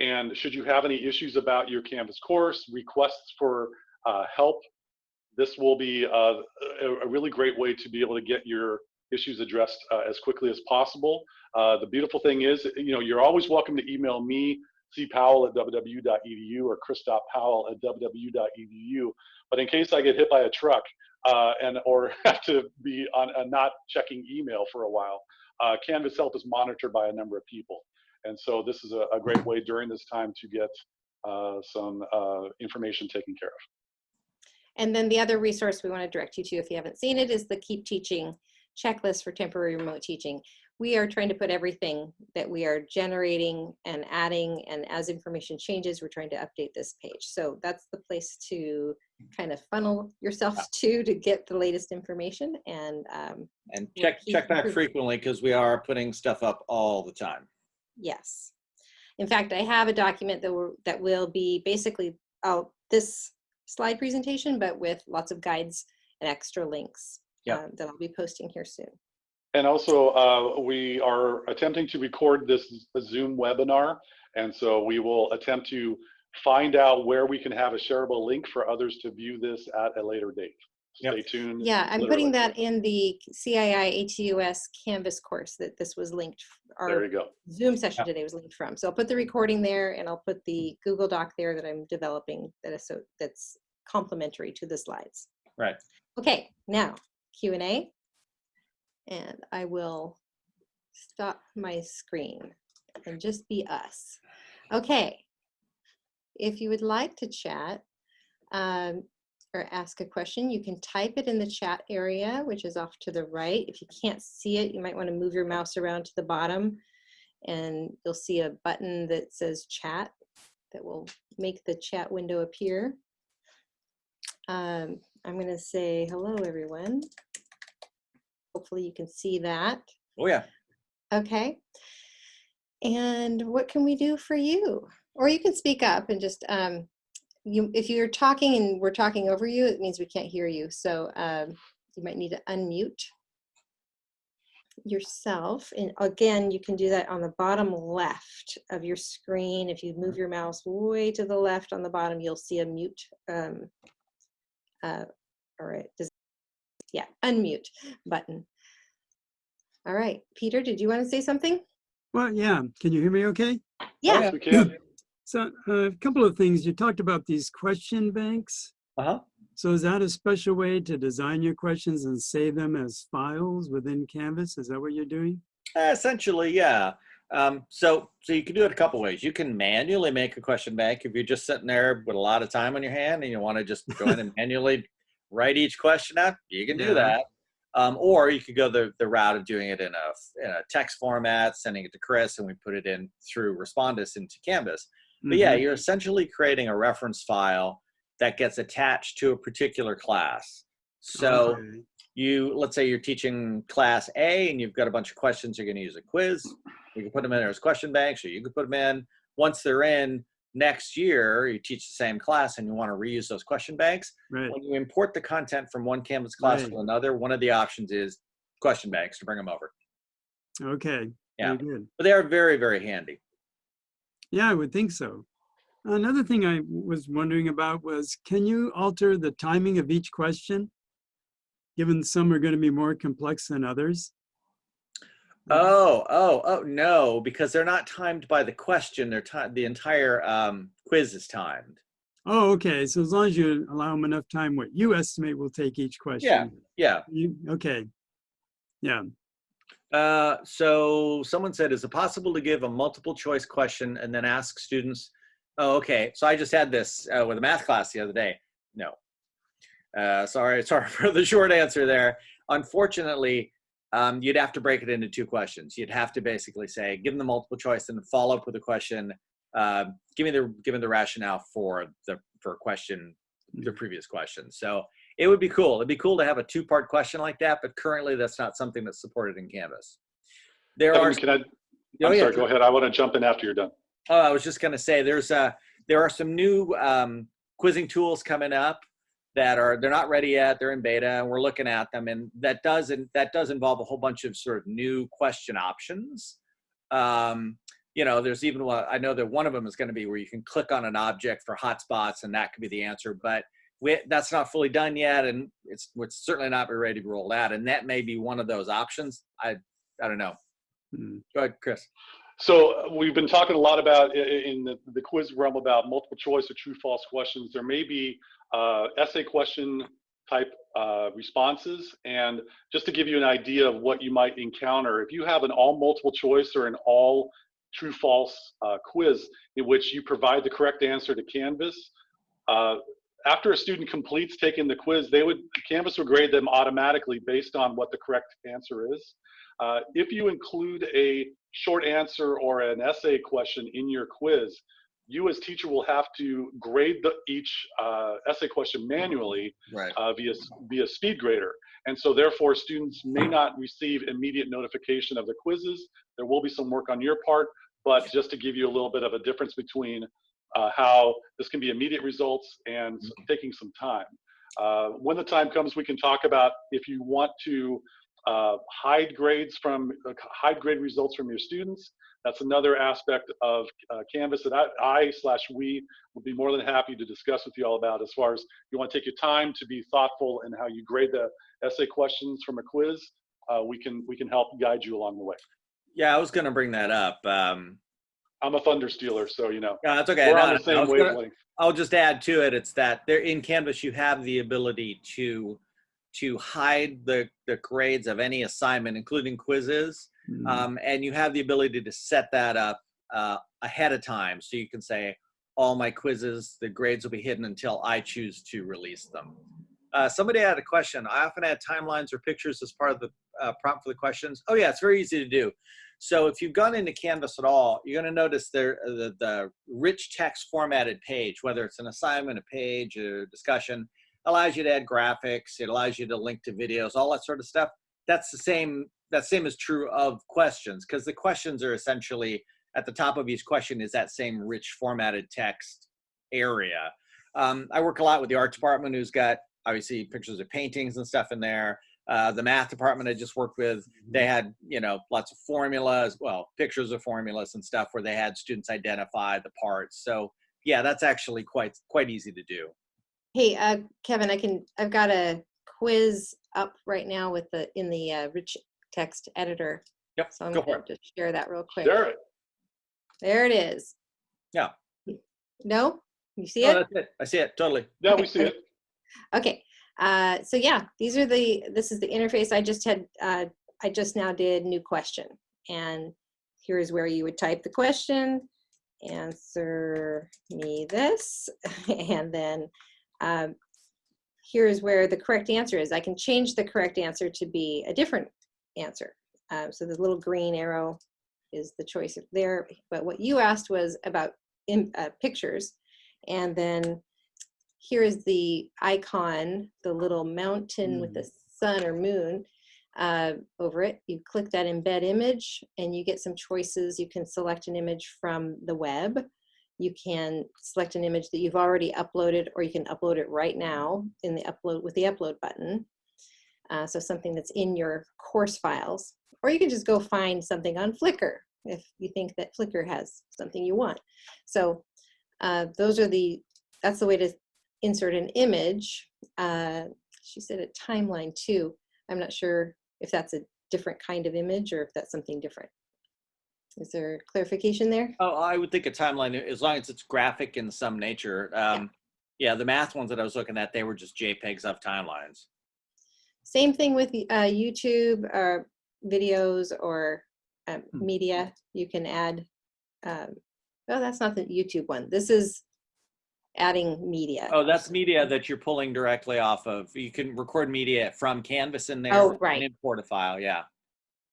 and should you have any issues about your Canvas course, requests for uh, help, this will be uh, a, really great way to be able to get your issues addressed uh, as quickly as possible. Uh, the beautiful thing is, you know, you're always welcome to email me, cpowell at wwu.edu or chris.powell at wwu.edu. But in case I get hit by a truck uh, and or have to be on not checking email for a while, uh, Canvas Help is monitored by a number of people. And so this is a, a great way during this time to get uh, some uh, information taken care of. And then the other resource we want to direct you to, if you haven't seen it, is the Keep Teaching checklist for temporary remote teaching. We are trying to put everything that we are generating and adding, and as information changes, we're trying to update this page. So that's the place to kind of funnel yourself to to get the latest information. And um, And check check back frequently because we are putting stuff up all the time. Yes, in fact, I have a document that will that will be basically oh, this slide presentation, but with lots of guides and extra links Yep. um, that I'll be posting here soon. And also, uh, we are attempting to record this Zoom webinar. And so we will attempt to find out where we can have a shareable link for others to view this at a later date. Yep. Stay tuned. Yeah, I'm literally. putting that in the CII ATUS Canvas course that this was linked. There Our you go. Zoom session Yeah. today was linked from. So I'll put the recording there and I'll put the Google Doc there that I'm developing that is so that's complementary to the slides. Right. Okay, now Q and A. And I will stop my screen and just be us. Okay. If you would like to chat um, or ask a question, you can type it in the chat area, which is off to the right. If you can't see it, you might want to move your mouse around to the bottom and you'll see a button that says chat that will make the chat window appear. Um, I'm going to say hello, everyone. Hopefully you can see that. Oh yeah. Okay. And what can we do for you? Or you can speak up and just, um, you, if you're talking and we're talking over you, it means we can't hear you. So um, you might need to unmute yourself. And again, you can do that on the bottom left of your screen. If you move your mouse way to the left on the bottom, you'll see a mute. Um, uh, all right. Does, yeah, unmute button. All right, Peter, did you want to say something? Well, yeah. Can you hear me okay? Yeah, Yes, we can. So uh, a couple of things. You talked about these question banks. Uh huh. So is that a special way to design your questions and save them as files within Canvas? Is that what you're doing? Essentially, yeah. Um, so, so you can do it a couple ways. You can manually make a question bank if you're just sitting there with a lot of time on your hand and you want to just go in and manually write each question out. You can do Yeah. that. Um, or you could go the, the route of doing it in a, in a text format, sending it to Chris, and we put it in through Respondus into Canvas. But yeah, Mhm. you're essentially creating a reference file that gets attached to a particular class. So Okay. you, let's say you're teaching class A and you've got a bunch of questions you're going to use a quiz. You can put them in there as question banks, or you can put them in. Once they're in, next year you teach the same class and you want to reuse those question banks. right. When you import the content from one Canvas class Right. to another, one of the options is question banks to bring them over. Okay. Yeah. But they are very, very handy. Yeah, I would think so. Another thing I was wondering about was, can you alter the timing of each question? Given some are going to be more complex than others? Oh, oh, oh, no, because they're not timed by the question. They're ti the entire um, quiz is timed. Oh, okay. So as long as you allow them enough time, what you estimate will take each question. Yeah. You, okay. Yeah. Uh, so someone said, is it possible to give a multiple choice question and then ask students? Oh, okay. So I just had this uh, with a math class the other day. No. Uh, sorry, sorry for the short answer there. Unfortunately, um, you'd have to break it into two questions. You'd have to basically say, give them the multiple choice and follow up with a question. Uh, give me the give me the rationale for the for question the previous question. So it would be cool. It'd be cool to have a two part question like that, but currently that's not something that's supported in Canvas. There Kevin, are can I, Oh, I'm yeah, sorry, go ahead. I want to jump in after you're done. Oh, I was just going to say there's uh there are some new um, quizzing tools coming up that are they're not ready yet. They're in beta, and we're looking at them. And that does and that does involve a whole bunch of sort of new question options. Um, you know, there's even one I know that one of them is going to be where you can click on an object for hotspots, and that could be the answer. But we, that's not fully done yet, and it's it's certainly not be ready to roll out. And that may be one of those options. I I don't know. Hmm. Go ahead, Chris. So uh, we've been talking a lot about i- i- in the, the quiz realm about multiple choice or true false questions. There may be uh, essay question type uh, responses. And just to give you an idea of what you might encounter, if you have an all multiple choice or an all true false uh, quiz in which you provide the correct answer to Canvas, uh, after a student completes taking the quiz, they would Canvas would grade them automatically based on what the correct answer is. Uh, if you include a short answer or an essay question in your quiz, you as teacher will have to grade the, each uh, essay question manually Right. uh, via via speed grader, and so therefore students may not receive immediate notification of the quizzes. There will be some work on your part, but just to give you a little bit of a difference between uh, how this can be immediate results and taking some time. Uh, when the time comes, we can talk about if you want to uh, hide grades from uh, hide grade results from your students. That's another aspect of uh, Canvas that I, I slash we will be more than happy to discuss with you all about as far as you want to take your time to be thoughtful in how you grade the essay questions from a quiz. Uh, we can we can help guide you along the way. Yeah, I was going to bring that up. Um, I'm a thunder stealer, so you know no, that's okay. we're No, on the I same was gonna- wavelength. I'll just add to it. It's that there in Canvas you have the ability to to hide the the grades of any assignment, including quizzes, Hmm. um, and you have the ability to set that up uh, ahead of time. So you can say all my quizzes, the grades will be hidden until I choose to release them. Uh, somebody had a question. I often add timelines or pictures as part of the uh, prompt for the questions. Oh yeah, it's very easy to do. So if you've gone into Canvas at all, you're going to notice there uh, the, the rich text formatted page, whether it's an assignment, a page, a discussion, allows you to add graphics. It allows you to link to videos, all that sort of stuff. That's the same. That same is true of questions because the questions are essentially at the top of each question is that same rich formatted text area. Um, I work a lot with the art department, who's got obviously pictures of paintings and stuff in there. Uh, the math department I just worked with, they had you know lots of formulas, well, pictures of formulas and stuff where they had students identify the parts. So yeah, that's actually quite quite easy to do. Hey, uh, Kevin, I can, I've got a quiz up right now with the, in the uh, rich text editor. Yep, So I'm go for going to just share that real quick. Share it. There it is. Yeah. No? You see Oh, it? that's it. I see it totally. Yeah, we see it. Okay, uh, so yeah, these are the, this is the interface. I just had, uh, I just now did new question. And here's where you would type the question, answer me this, and then um, here's where the correct answer is. I can change the correct answer to be a different answer. Um, so the little green arrow is the choice there. But what you asked was about in, uh, pictures. And then here is the icon, the little mountain with the sun or moon uh, over it. You click that embed image and you get some choices. You can select an image from the web. You can select an image that you've already uploaded or you can upload it right now in the upload with the upload button. Uh, so something that's in your course files. Or you can just go find something on Flickr if you think that Flickr has something you want. So uh, those are the, that's the way to insert an image. Uh, she said a timeline too. I'm not sure if that's a different kind of image or if that's something different. Is there clarification there? Oh, I would think a timeline, as long as it's graphic in some nature. Um, yeah, the math ones that I was looking at, they were just JPEGs of timelines. Same thing with uh, YouTube or videos or um, Hmm. media. You can add, um, oh, that's not the YouTube one. This is adding media. Oh, that's media that you're pulling directly off of. You can record media from Canvas in there Oh, and right. import a file. Yeah.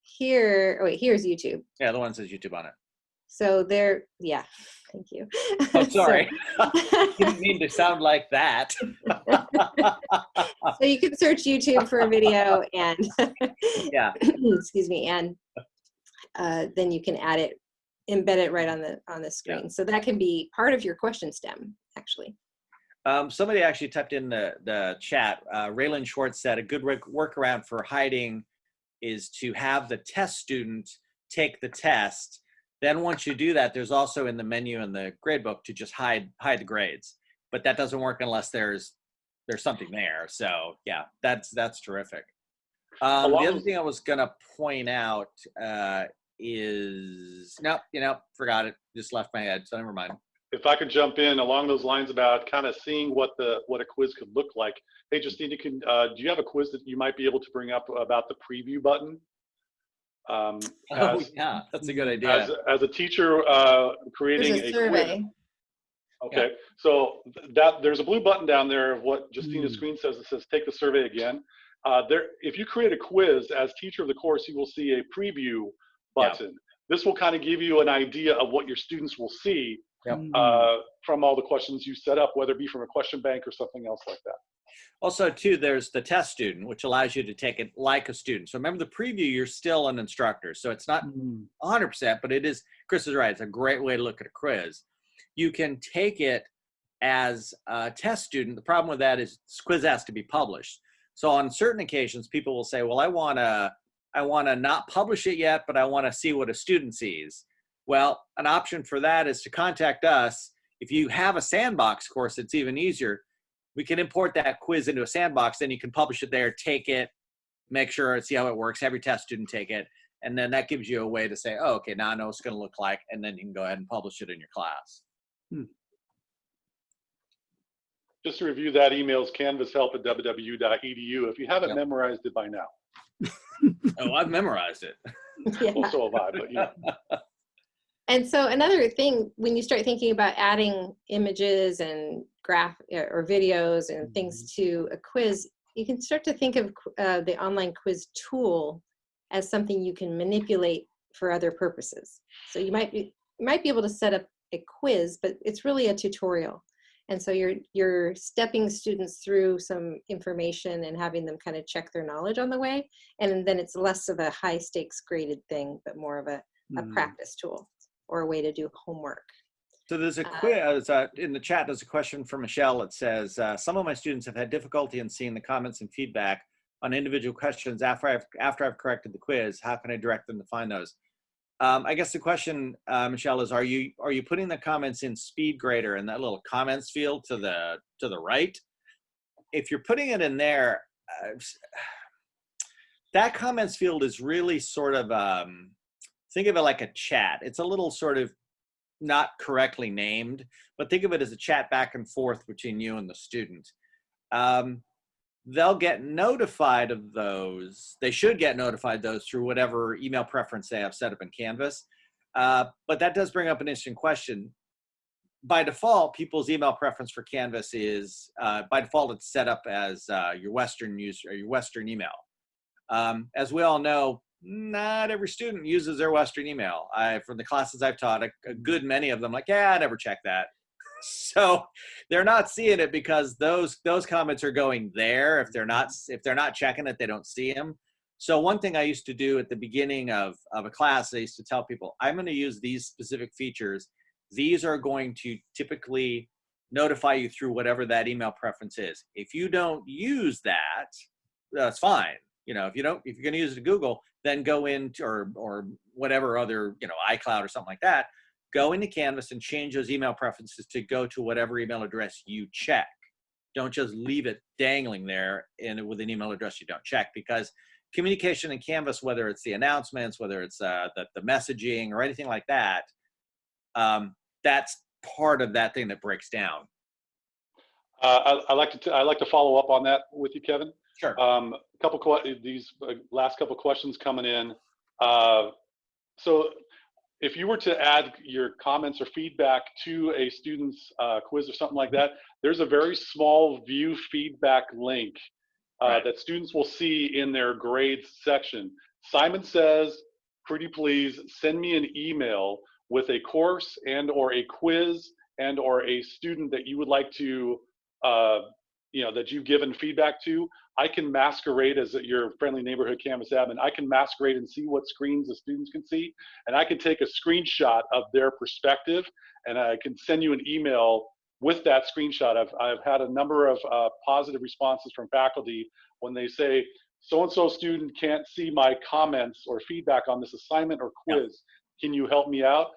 here, oh wait, here's YouTube. Yeah, the one says YouTube on it. So there, yeah, thank you. Oh, So- sorry. Didn't mean to sound like that. so you can search YouTube for a video and Yeah. excuse me, and uh, then you can add it, embed it right on the on the screen. So that can be part of your question stem, actually. Um, somebody actually typed in the, the chat. Uh, Raylan Schwartz said a good work, workaround for hiding is to have the test student take the test. Then once you do that, there's also in the menu in the gradebook to just hide hide the grades. But that doesn't work unless there's there's something there. So yeah, that's that's terrific. Um, the other thing I was gonna point out uh, is no, you know, forgot it. Just left my head. So never mind. If I could jump in along those lines about kind of seeing what the what a quiz could look like. Hey, Justina, can uh, do you have a quiz that you might be able to bring up about the preview button? Um, Oh as, yeah, that's a good idea. as, as a teacher uh, creating There's a quiz, survey. Okay, so that, there's a blue button down there of what Justina's Mm. screen says. It says, take the survey again. Uh, there, if you create a quiz as teacher of the course, you will see a preview Yeah. button. This will kind of give you an idea of what your students will see Yep. Mm. uh, from all the questions you set up, whether it be from a question bank or something else like that. Also, too, there's the test student, which allows you to take it like a student. So remember the preview, you're still an instructor. So it's not Mm. 100%, but it is, Chris is right. It's a great way to look at a quiz. You can take it as a test student. The problem with that is this quiz has to be published. So on certain occasions, people will say, well, I want to, I want to not publish it yet, but I want to see what a student sees. Well, an option for that is to contact us. If you have a sandbox course, it's even easier. We can import that quiz into a sandbox, then you can publish it there, take it, make sure, see how it works, have your test student take it, and then that gives you a way to say, oh, okay, now I know what it's going to look like, and then you can go ahead and publish it in your class. Hmm. Just to review that email is canvashelp at wwu.edu if you haven't Yep. memorized it by now. Oh, I've memorized it. yeah. Well, so have I, but you know. And so another thing, when you start thinking about adding images and graph uh, or videos and things to a quiz, you can start to think of uh, the online quiz tool as something you can manipulate for other purposes. So you might be you might be able to set up a quiz, but it's really a tutorial. And so you're you're stepping students through some information and having them kind of check their knowledge on the way. And then it's less of a high stakes graded thing, but more of a, a Mm. practice tool or a way to do homework. So there's a Uh, quiz uh, in the chat. There's a question from Michelle. It says, uh, "Some of my students have had difficulty in seeing the comments and feedback on individual questions after I've after I've corrected the quiz. How can I direct them to find those?" Um, I guess the question, uh, Michelle, is: Are you are you putting the comments in SpeedGrader in that little comments field to the to the right? If you're putting it in there, uh, that comments field is really sort of um, think of it like a chat. It's a little sort of not correctly named, but think of it as a chat back and forth between you and the student. Um, they'll get notified of those. They should get notified those through whatever email preference they have set up in Canvas. Uh, but that does bring up an interesting question. By default, people's email preference for Canvas is uh, by default it's set up as uh, your Western user your Western email. Um, as we all know, not every student uses their Western email. I, from the classes I've taught, a, a good many of them like, yeah, I never check that. so they're not seeing it because those those comments are going there. If they're not if they're not checking it, they don't see them. So one thing I used to do at the beginning of of a class, I used to tell people, I'm going to use these specific features. These are going to typically notify you through whatever that email preference is. If you don't use that, that's fine. You know, if you don't, if you're going to use it Google, then go into or or whatever other you know iCloud or something like that. Go into Canvas and change those email preferences to go to whatever email address you check. Don't just leave it dangling there and with an email address you don't check because communication in Canvas, whether it's the announcements, whether it's uh, the, the messaging or anything like that, um, that's part of that thing that breaks down. Uh, I, I like to I like to follow up on that with you, Kevin. Sure. Um, a couple these uh, last couple questions coming in. Uh, so, if you were to add your comments or feedback to a student's uh, quiz or something like that, there's a very small view feedback link uh, Right. that students will see in their grades section. Simon says, pretty please send me an email with a course and or a quiz and or a student that you would like to, uh, you know, that you've given feedback to. I can masquerade as your friendly neighborhood Canvas admin. I can masquerade and see what screens the students can see. And I can take a screenshot of their perspective and I can send you an email with that screenshot. I've, I've had a number of uh, positive responses from faculty when they say, so-and-so student can't see my comments or feedback on this assignment or Yeah. quiz. Can you help me out?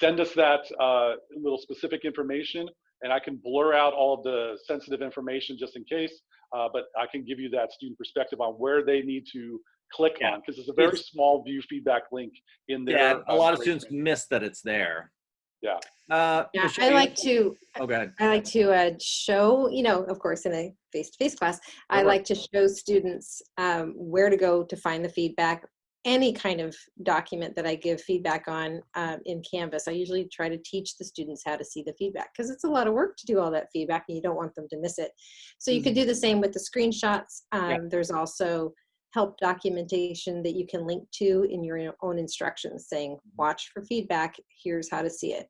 Send us that uh, little specific information and I can blur out all of the sensitive information just in case, uh, but I can give you that student perspective on where they need to click Yeah. on because it's a very It's- small view feedback link in there. Yeah, a lot of students miss that it's there. Yeah. Uh, Yeah, I like to, Oh, go ahead. I like to uh, show, you know, of course, in a face-to-face class, I Sure. like to show students um, where to go to find the feedback. Any kind of document that I give feedback on um, in Canvas, I usually try to teach the students how to see the feedback because it's a lot of work to do all that feedback and you don't want them to miss it. So you could do the same with the screenshots. Yeah. Um, There's also help documentation that you can link to in your own instructions saying, watch for feedback, here's how to see it.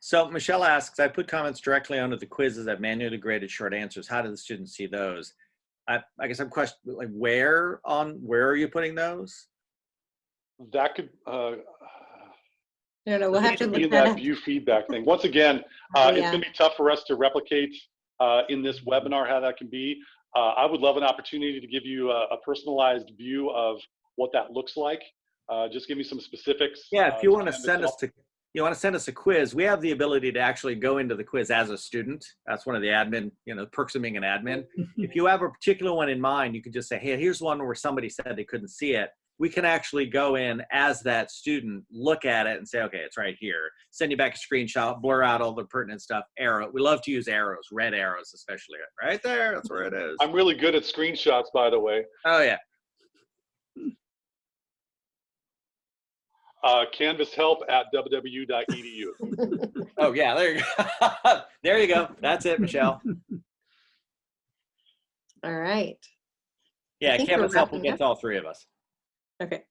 So Michelle asks, I put comments directly under the quizzes. I've manually graded short answers. How do the students see those? I, I guess I'm questioning, like, where on, where are you putting those? That could, uh, I don't know, we'll have to could look in that that view feedback thing. Once again, Oh, uh, it's gonna be tough for us to replicate uh, in this webinar how that can be. Uh, I would love an opportunity to give you a, a personalized view of what that looks like. Uh, just give me some specifics. Yeah, uh, if you want to send us to, you want to send us a quiz, we have the ability to actually go into the quiz as a student. That's one of the admin, you know, perks of being an admin. If you have a particular one in mind, you can just say, hey, here's one where somebody said they couldn't see it. We can actually go in as that student, look at it and say, okay, it's right here. Send you back a screenshot, blur out all the pertinent stuff. Arrow. We love to use arrows, red arrows especially. Right there, that's where it is. I'm really good at screenshots, by the way. Oh yeah. Uh, Canvas help at wwu.edu. Oh yeah, there you go. there you go. That's it, Michelle. All right, Yeah, Canvas help will get to all three of us. okay.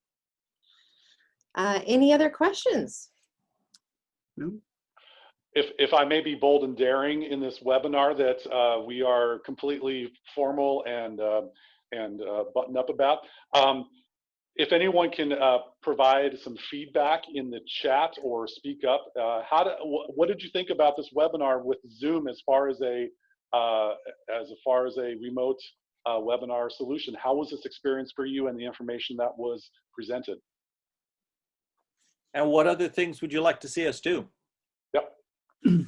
Uh, any other questions? No. if, if I may be bold and daring in this webinar that uh, we are completely formal and, uh, and uh, buttoned up about, um, if anyone can uh, provide some feedback in the chat or speak up, uh, how do, wh- what did you think about this webinar with Zoom as far as a, uh, as far as a remote uh, webinar solution? How was this experience for you and the information that was presented? And what other things would you like to see us do? Yep.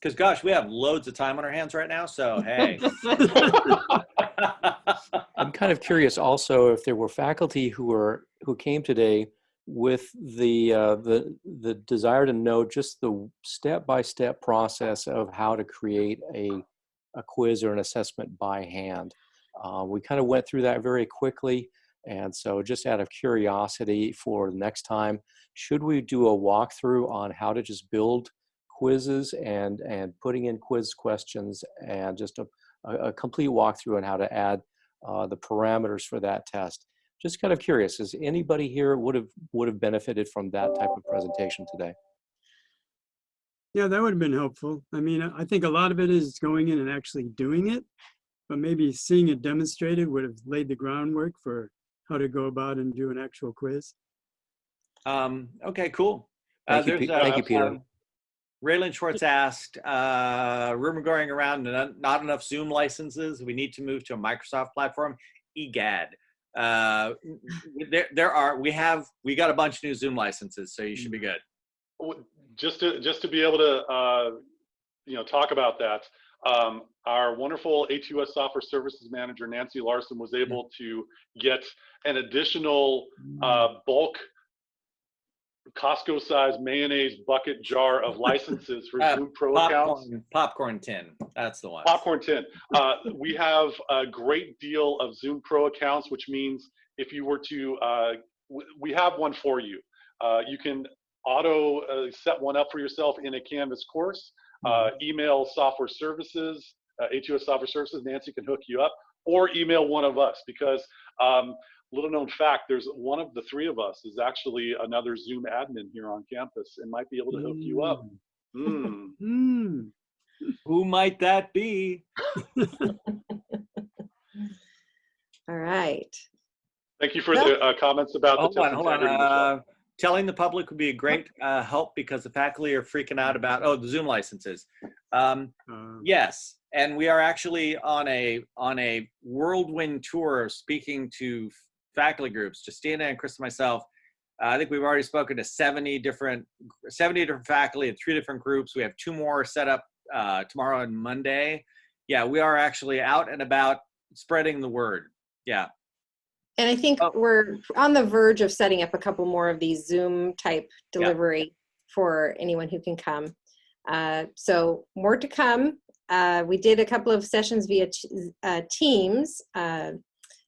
Because gosh, we have loads of time on our hands right now. So hey. I'm kind of curious also if there were faculty who were who came today with the uh, the the desire to know just the step by step process of how to create a a quiz or an assessment by hand. Uh, we kind of went through that very quickly, and so just out of curiosity for the next time, should we do a walkthrough on how to just build quizzes and and putting in quiz questions and just a, a, a complete walkthrough on how to add uh, the parameters for that test. Just kind of curious, is anybody here would have would have benefited from that type of presentation today? Yeah, that would have been helpful. I mean, I I think a lot of it is going in and actually doing it, but maybe seeing it demonstrated would have laid the groundwork for how to go about and do an actual quiz. um, okay, cool. Uh, Thank you, there's, Pe- thank you, Peter. um, Raylan Schwartz asked, uh, rumor going around, not, not enough Zoom licenses. We need to move to a Microsoft platform. Egad. Uh, there, there are, we have, we got a bunch of new Zoom licenses, so you should be good. just to just to be able to uh, you know talk about that um, our wonderful A2S software services manager Nancy Larson was able to get an additional uh, bulk Costco size mayonnaise bucket jar of licenses for Uh, Zoom Pro accounts. Popcorn, popcorn tin. That's the one. Popcorn tin. Uh, we have a great deal of Zoom Pro accounts, which means if you were to, uh, w- we have one for you. Uh, you can auto uh, set one up for yourself in a Canvas course. Uh, email software services, uh, A2S software services. Nancy can hook you up, or email one of us because um, little known fact, there's one of the three of us is actually another Zoom admin here on campus and might be able to hook you up. Mm. Hmm. Who might that be? All right. Thank you for the uh, comments about the Hold on, hold on. Uh, telling the public would be a great uh, help because the faculty are freaking out about oh the Zoom licenses. Um, Uh, yes, and we are actually on a on a whirlwind tour of speaking to faculty groups. Justina and Chris and myself. Uh, I think we've already spoken to 70 different 70 different faculty in three different groups. We have two more set up uh, tomorrow and Monday. Yeah, we are actually out and about spreading the word. Yeah. And I think Oh. we're on the verge of setting up a couple more of these Zoom type Yeah. delivery for anyone who can come. Uh, so more to come. Uh, we did a couple of sessions via uh, Teams.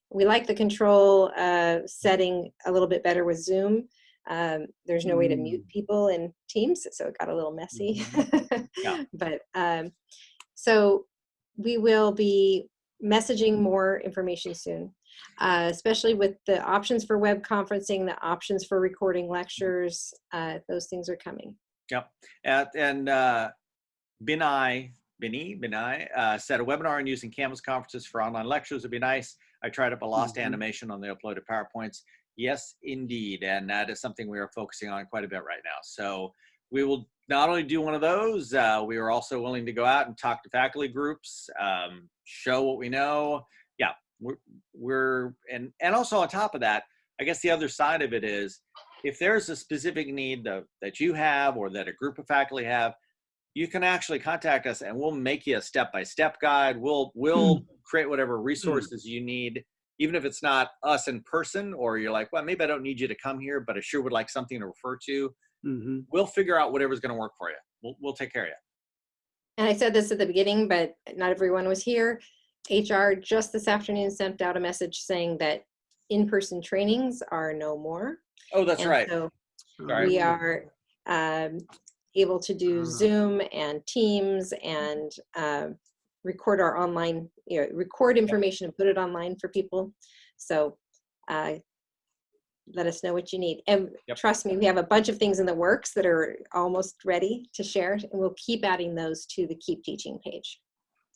We like the control uh, setting a little bit better with Zoom. Um, there's no way to mute people in Teams, so it got a little messy. Yeah. but um, so we will be messaging more information soon uh, especially with the options for web conferencing, the options for recording lectures. Uh, those things are coming. Yep. And, and uh, Binai, Bini, Binai uh, said a webinar on using Canvas conferences for online lectures would be nice. I tried up a lost Mhm. animation on the uploaded PowerPoints. Yes, indeed. And that is something we are focusing on quite a bit right now. So we will not only do one of those, uh, we are also willing to go out and talk to faculty groups, um, show what we know. Yeah, we're, we're and, and also on top of that, I guess the other side of it is if there's a specific need that, that you have or that a group of faculty have, you can actually contact us and we'll make you a step-by-step guide. We'll we'll create whatever resources you need, even if it's not us in person or you're like, well, maybe I don't need you to come here, but I sure would like something to refer to. mhm. We'll figure out whatever's going to work for you. We'll we'll take care of you. And I said this at the beginning, but not everyone was here. HR just this afternoon sent out a message saying that in-person trainings are no more. Oh, that's And right. So Sorry. we are um, able to do Ah. Zoom and Teams and um, record our online, you know, record information and put it online for people. So uh, let us know what you need. And Yep. trust me, we have a bunch of things in the works that are almost ready to share, and we'll keep adding those to the Keep Teaching page.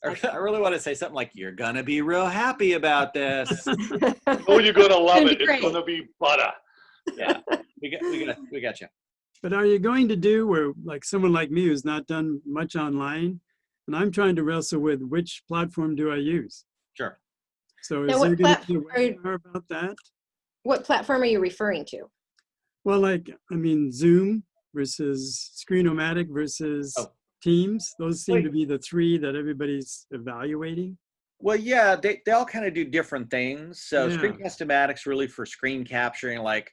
I I really want to say something like, "You're gonna be real happy about this." Oh, you're gonna love Gonna be it. It's gonna be butter. yeah, we got we got we got you. But are you going to do where, like someone like me who's not done much online, and I'm trying to wrestle with which platform do I use? Sure. So is what there going to be a platform are you- webinar about that? What platform are you referring to? Well, like, I mean, Zoom versus Screenomatic versus Oh. Teams. Those seem Wait. to be the three that everybody's evaluating. Well, yeah, they, they all kind of do different things. So Yeah. Screencast-O-Matic's really for screen capturing. Like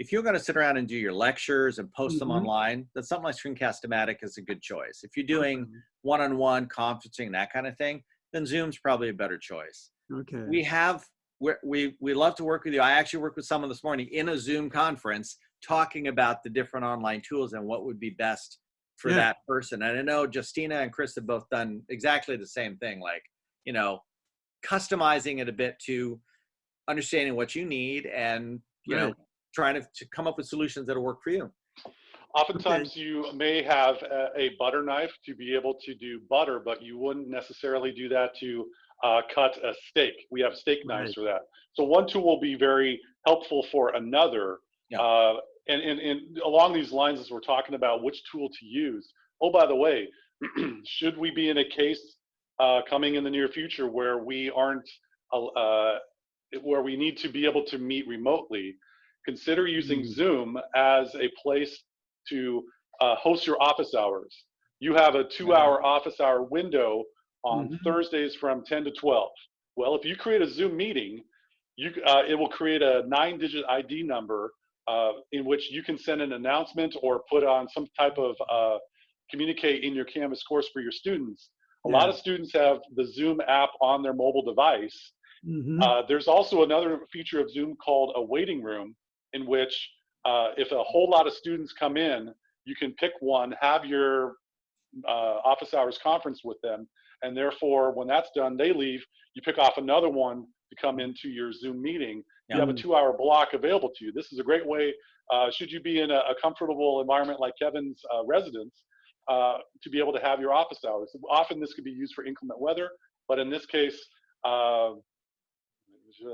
if you're going to sit around and do your lectures and post them Mhm. online, then something like Screencast-O-Matic is a good choice. If you're doing one-on-one conferencing, that kind of thing, then Zoom's probably a better choice. Okay. We have, we we we love to work with you. I actually worked with someone this morning in a Zoom conference talking about the different online tools and what would be best for Yeah. that person. And I know Justina and Chris have both done exactly the same thing, like, you know, customizing it a bit to understanding what you need and, you know. Trying to, to come up with solutions that'll work for you. Oftentimes you may have a, a butter knife to be able to do butter, but you wouldn't necessarily do that to uh, cut a steak. We have steak knives Right. for that. So one tool will be very helpful for another. Yeah. Uh, and, and, and along these lines, as we're talking about which tool to use, oh, by the way, should we be in a case uh, coming in the near future where we aren't, uh, uh, where we need to be able to meet remotely, consider using Mm. Zoom as a place to uh, host your office hours. You have a two hour office hour window on Mhm. Thursdays from 10 to 12. Well, if you create a Zoom meeting, you, uh, it will create a nine digit ID number uh, in which you can send an announcement or put on some type of uh, communicate in your Canvas course for your students. A lot of students have the Zoom app on their mobile device. Mhm. Uh, there's also another feature of Zoom called a waiting room, in which uh, if a whole lot of students come in, you can pick one, have your uh, office hours conference with them. And therefore, when that's done, they leave. You pick off another one to come into your Zoom meeting. You have a two-hour block available to you. This is a great way, uh, should you be in a, a comfortable environment like Kevin's uh, residence, uh, to be able to have your office hours. Often this could be used for inclement weather, but in this case, uh,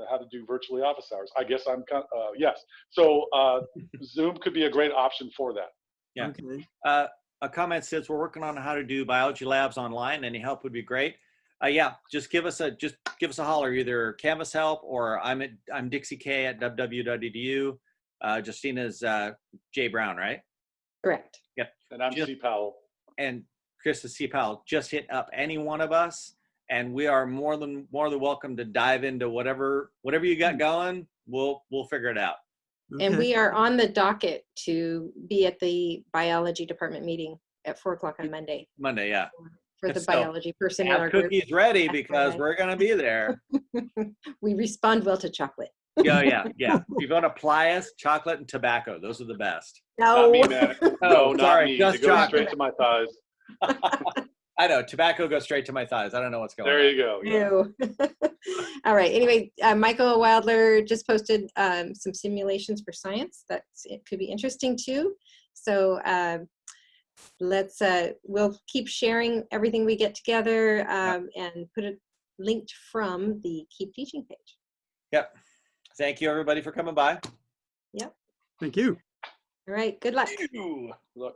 how to do virtually office hours. I guess I'm, kind- uh, yes. So uh, Zoom could be a great option for that. Yeah. Okay. Uh, a comment says we're working on how to do biology labs online. Any help would be great. Uh, yeah, just give us a just give us a holler. Either Canvas help or I'm at I'm Dixie K at wwu.edu. Uh, Justina's uh, Jay Brown, right? Correct. Yeah. And I'm Just- C. Powell. And Chris is C. Powell. Just hit up any one of us, and we are more than more than welcome to dive into whatever whatever you got mm. going. We'll we'll figure it out. And we are on the docket to be at the biology department meeting at four o'clock on Monday Monday, yeah. for the So, biology person in our Have group. cookies ready because we're gonna be there. We respond well to chocolate. Yeah, yeah, yeah. If you want to apply us, chocolate and tobacco. Those are the best. Not No, me, man. No, Oh, not sorry, me. just It goes chocolate. straight to my thighs. I know tobacco goes straight to my thighs. I don't know what's going There on. There you go. yeah. no. All right. Anyway, uh, Michael Wildler just posted um, some simulations for science. That's it could be interesting too. So um, let's uh, we'll keep sharing everything we get together um, and put it linked from the Keep Teaching page. Yep. Thank you, everybody, for coming by. Yep. Thank you. All right. Good luck. Look.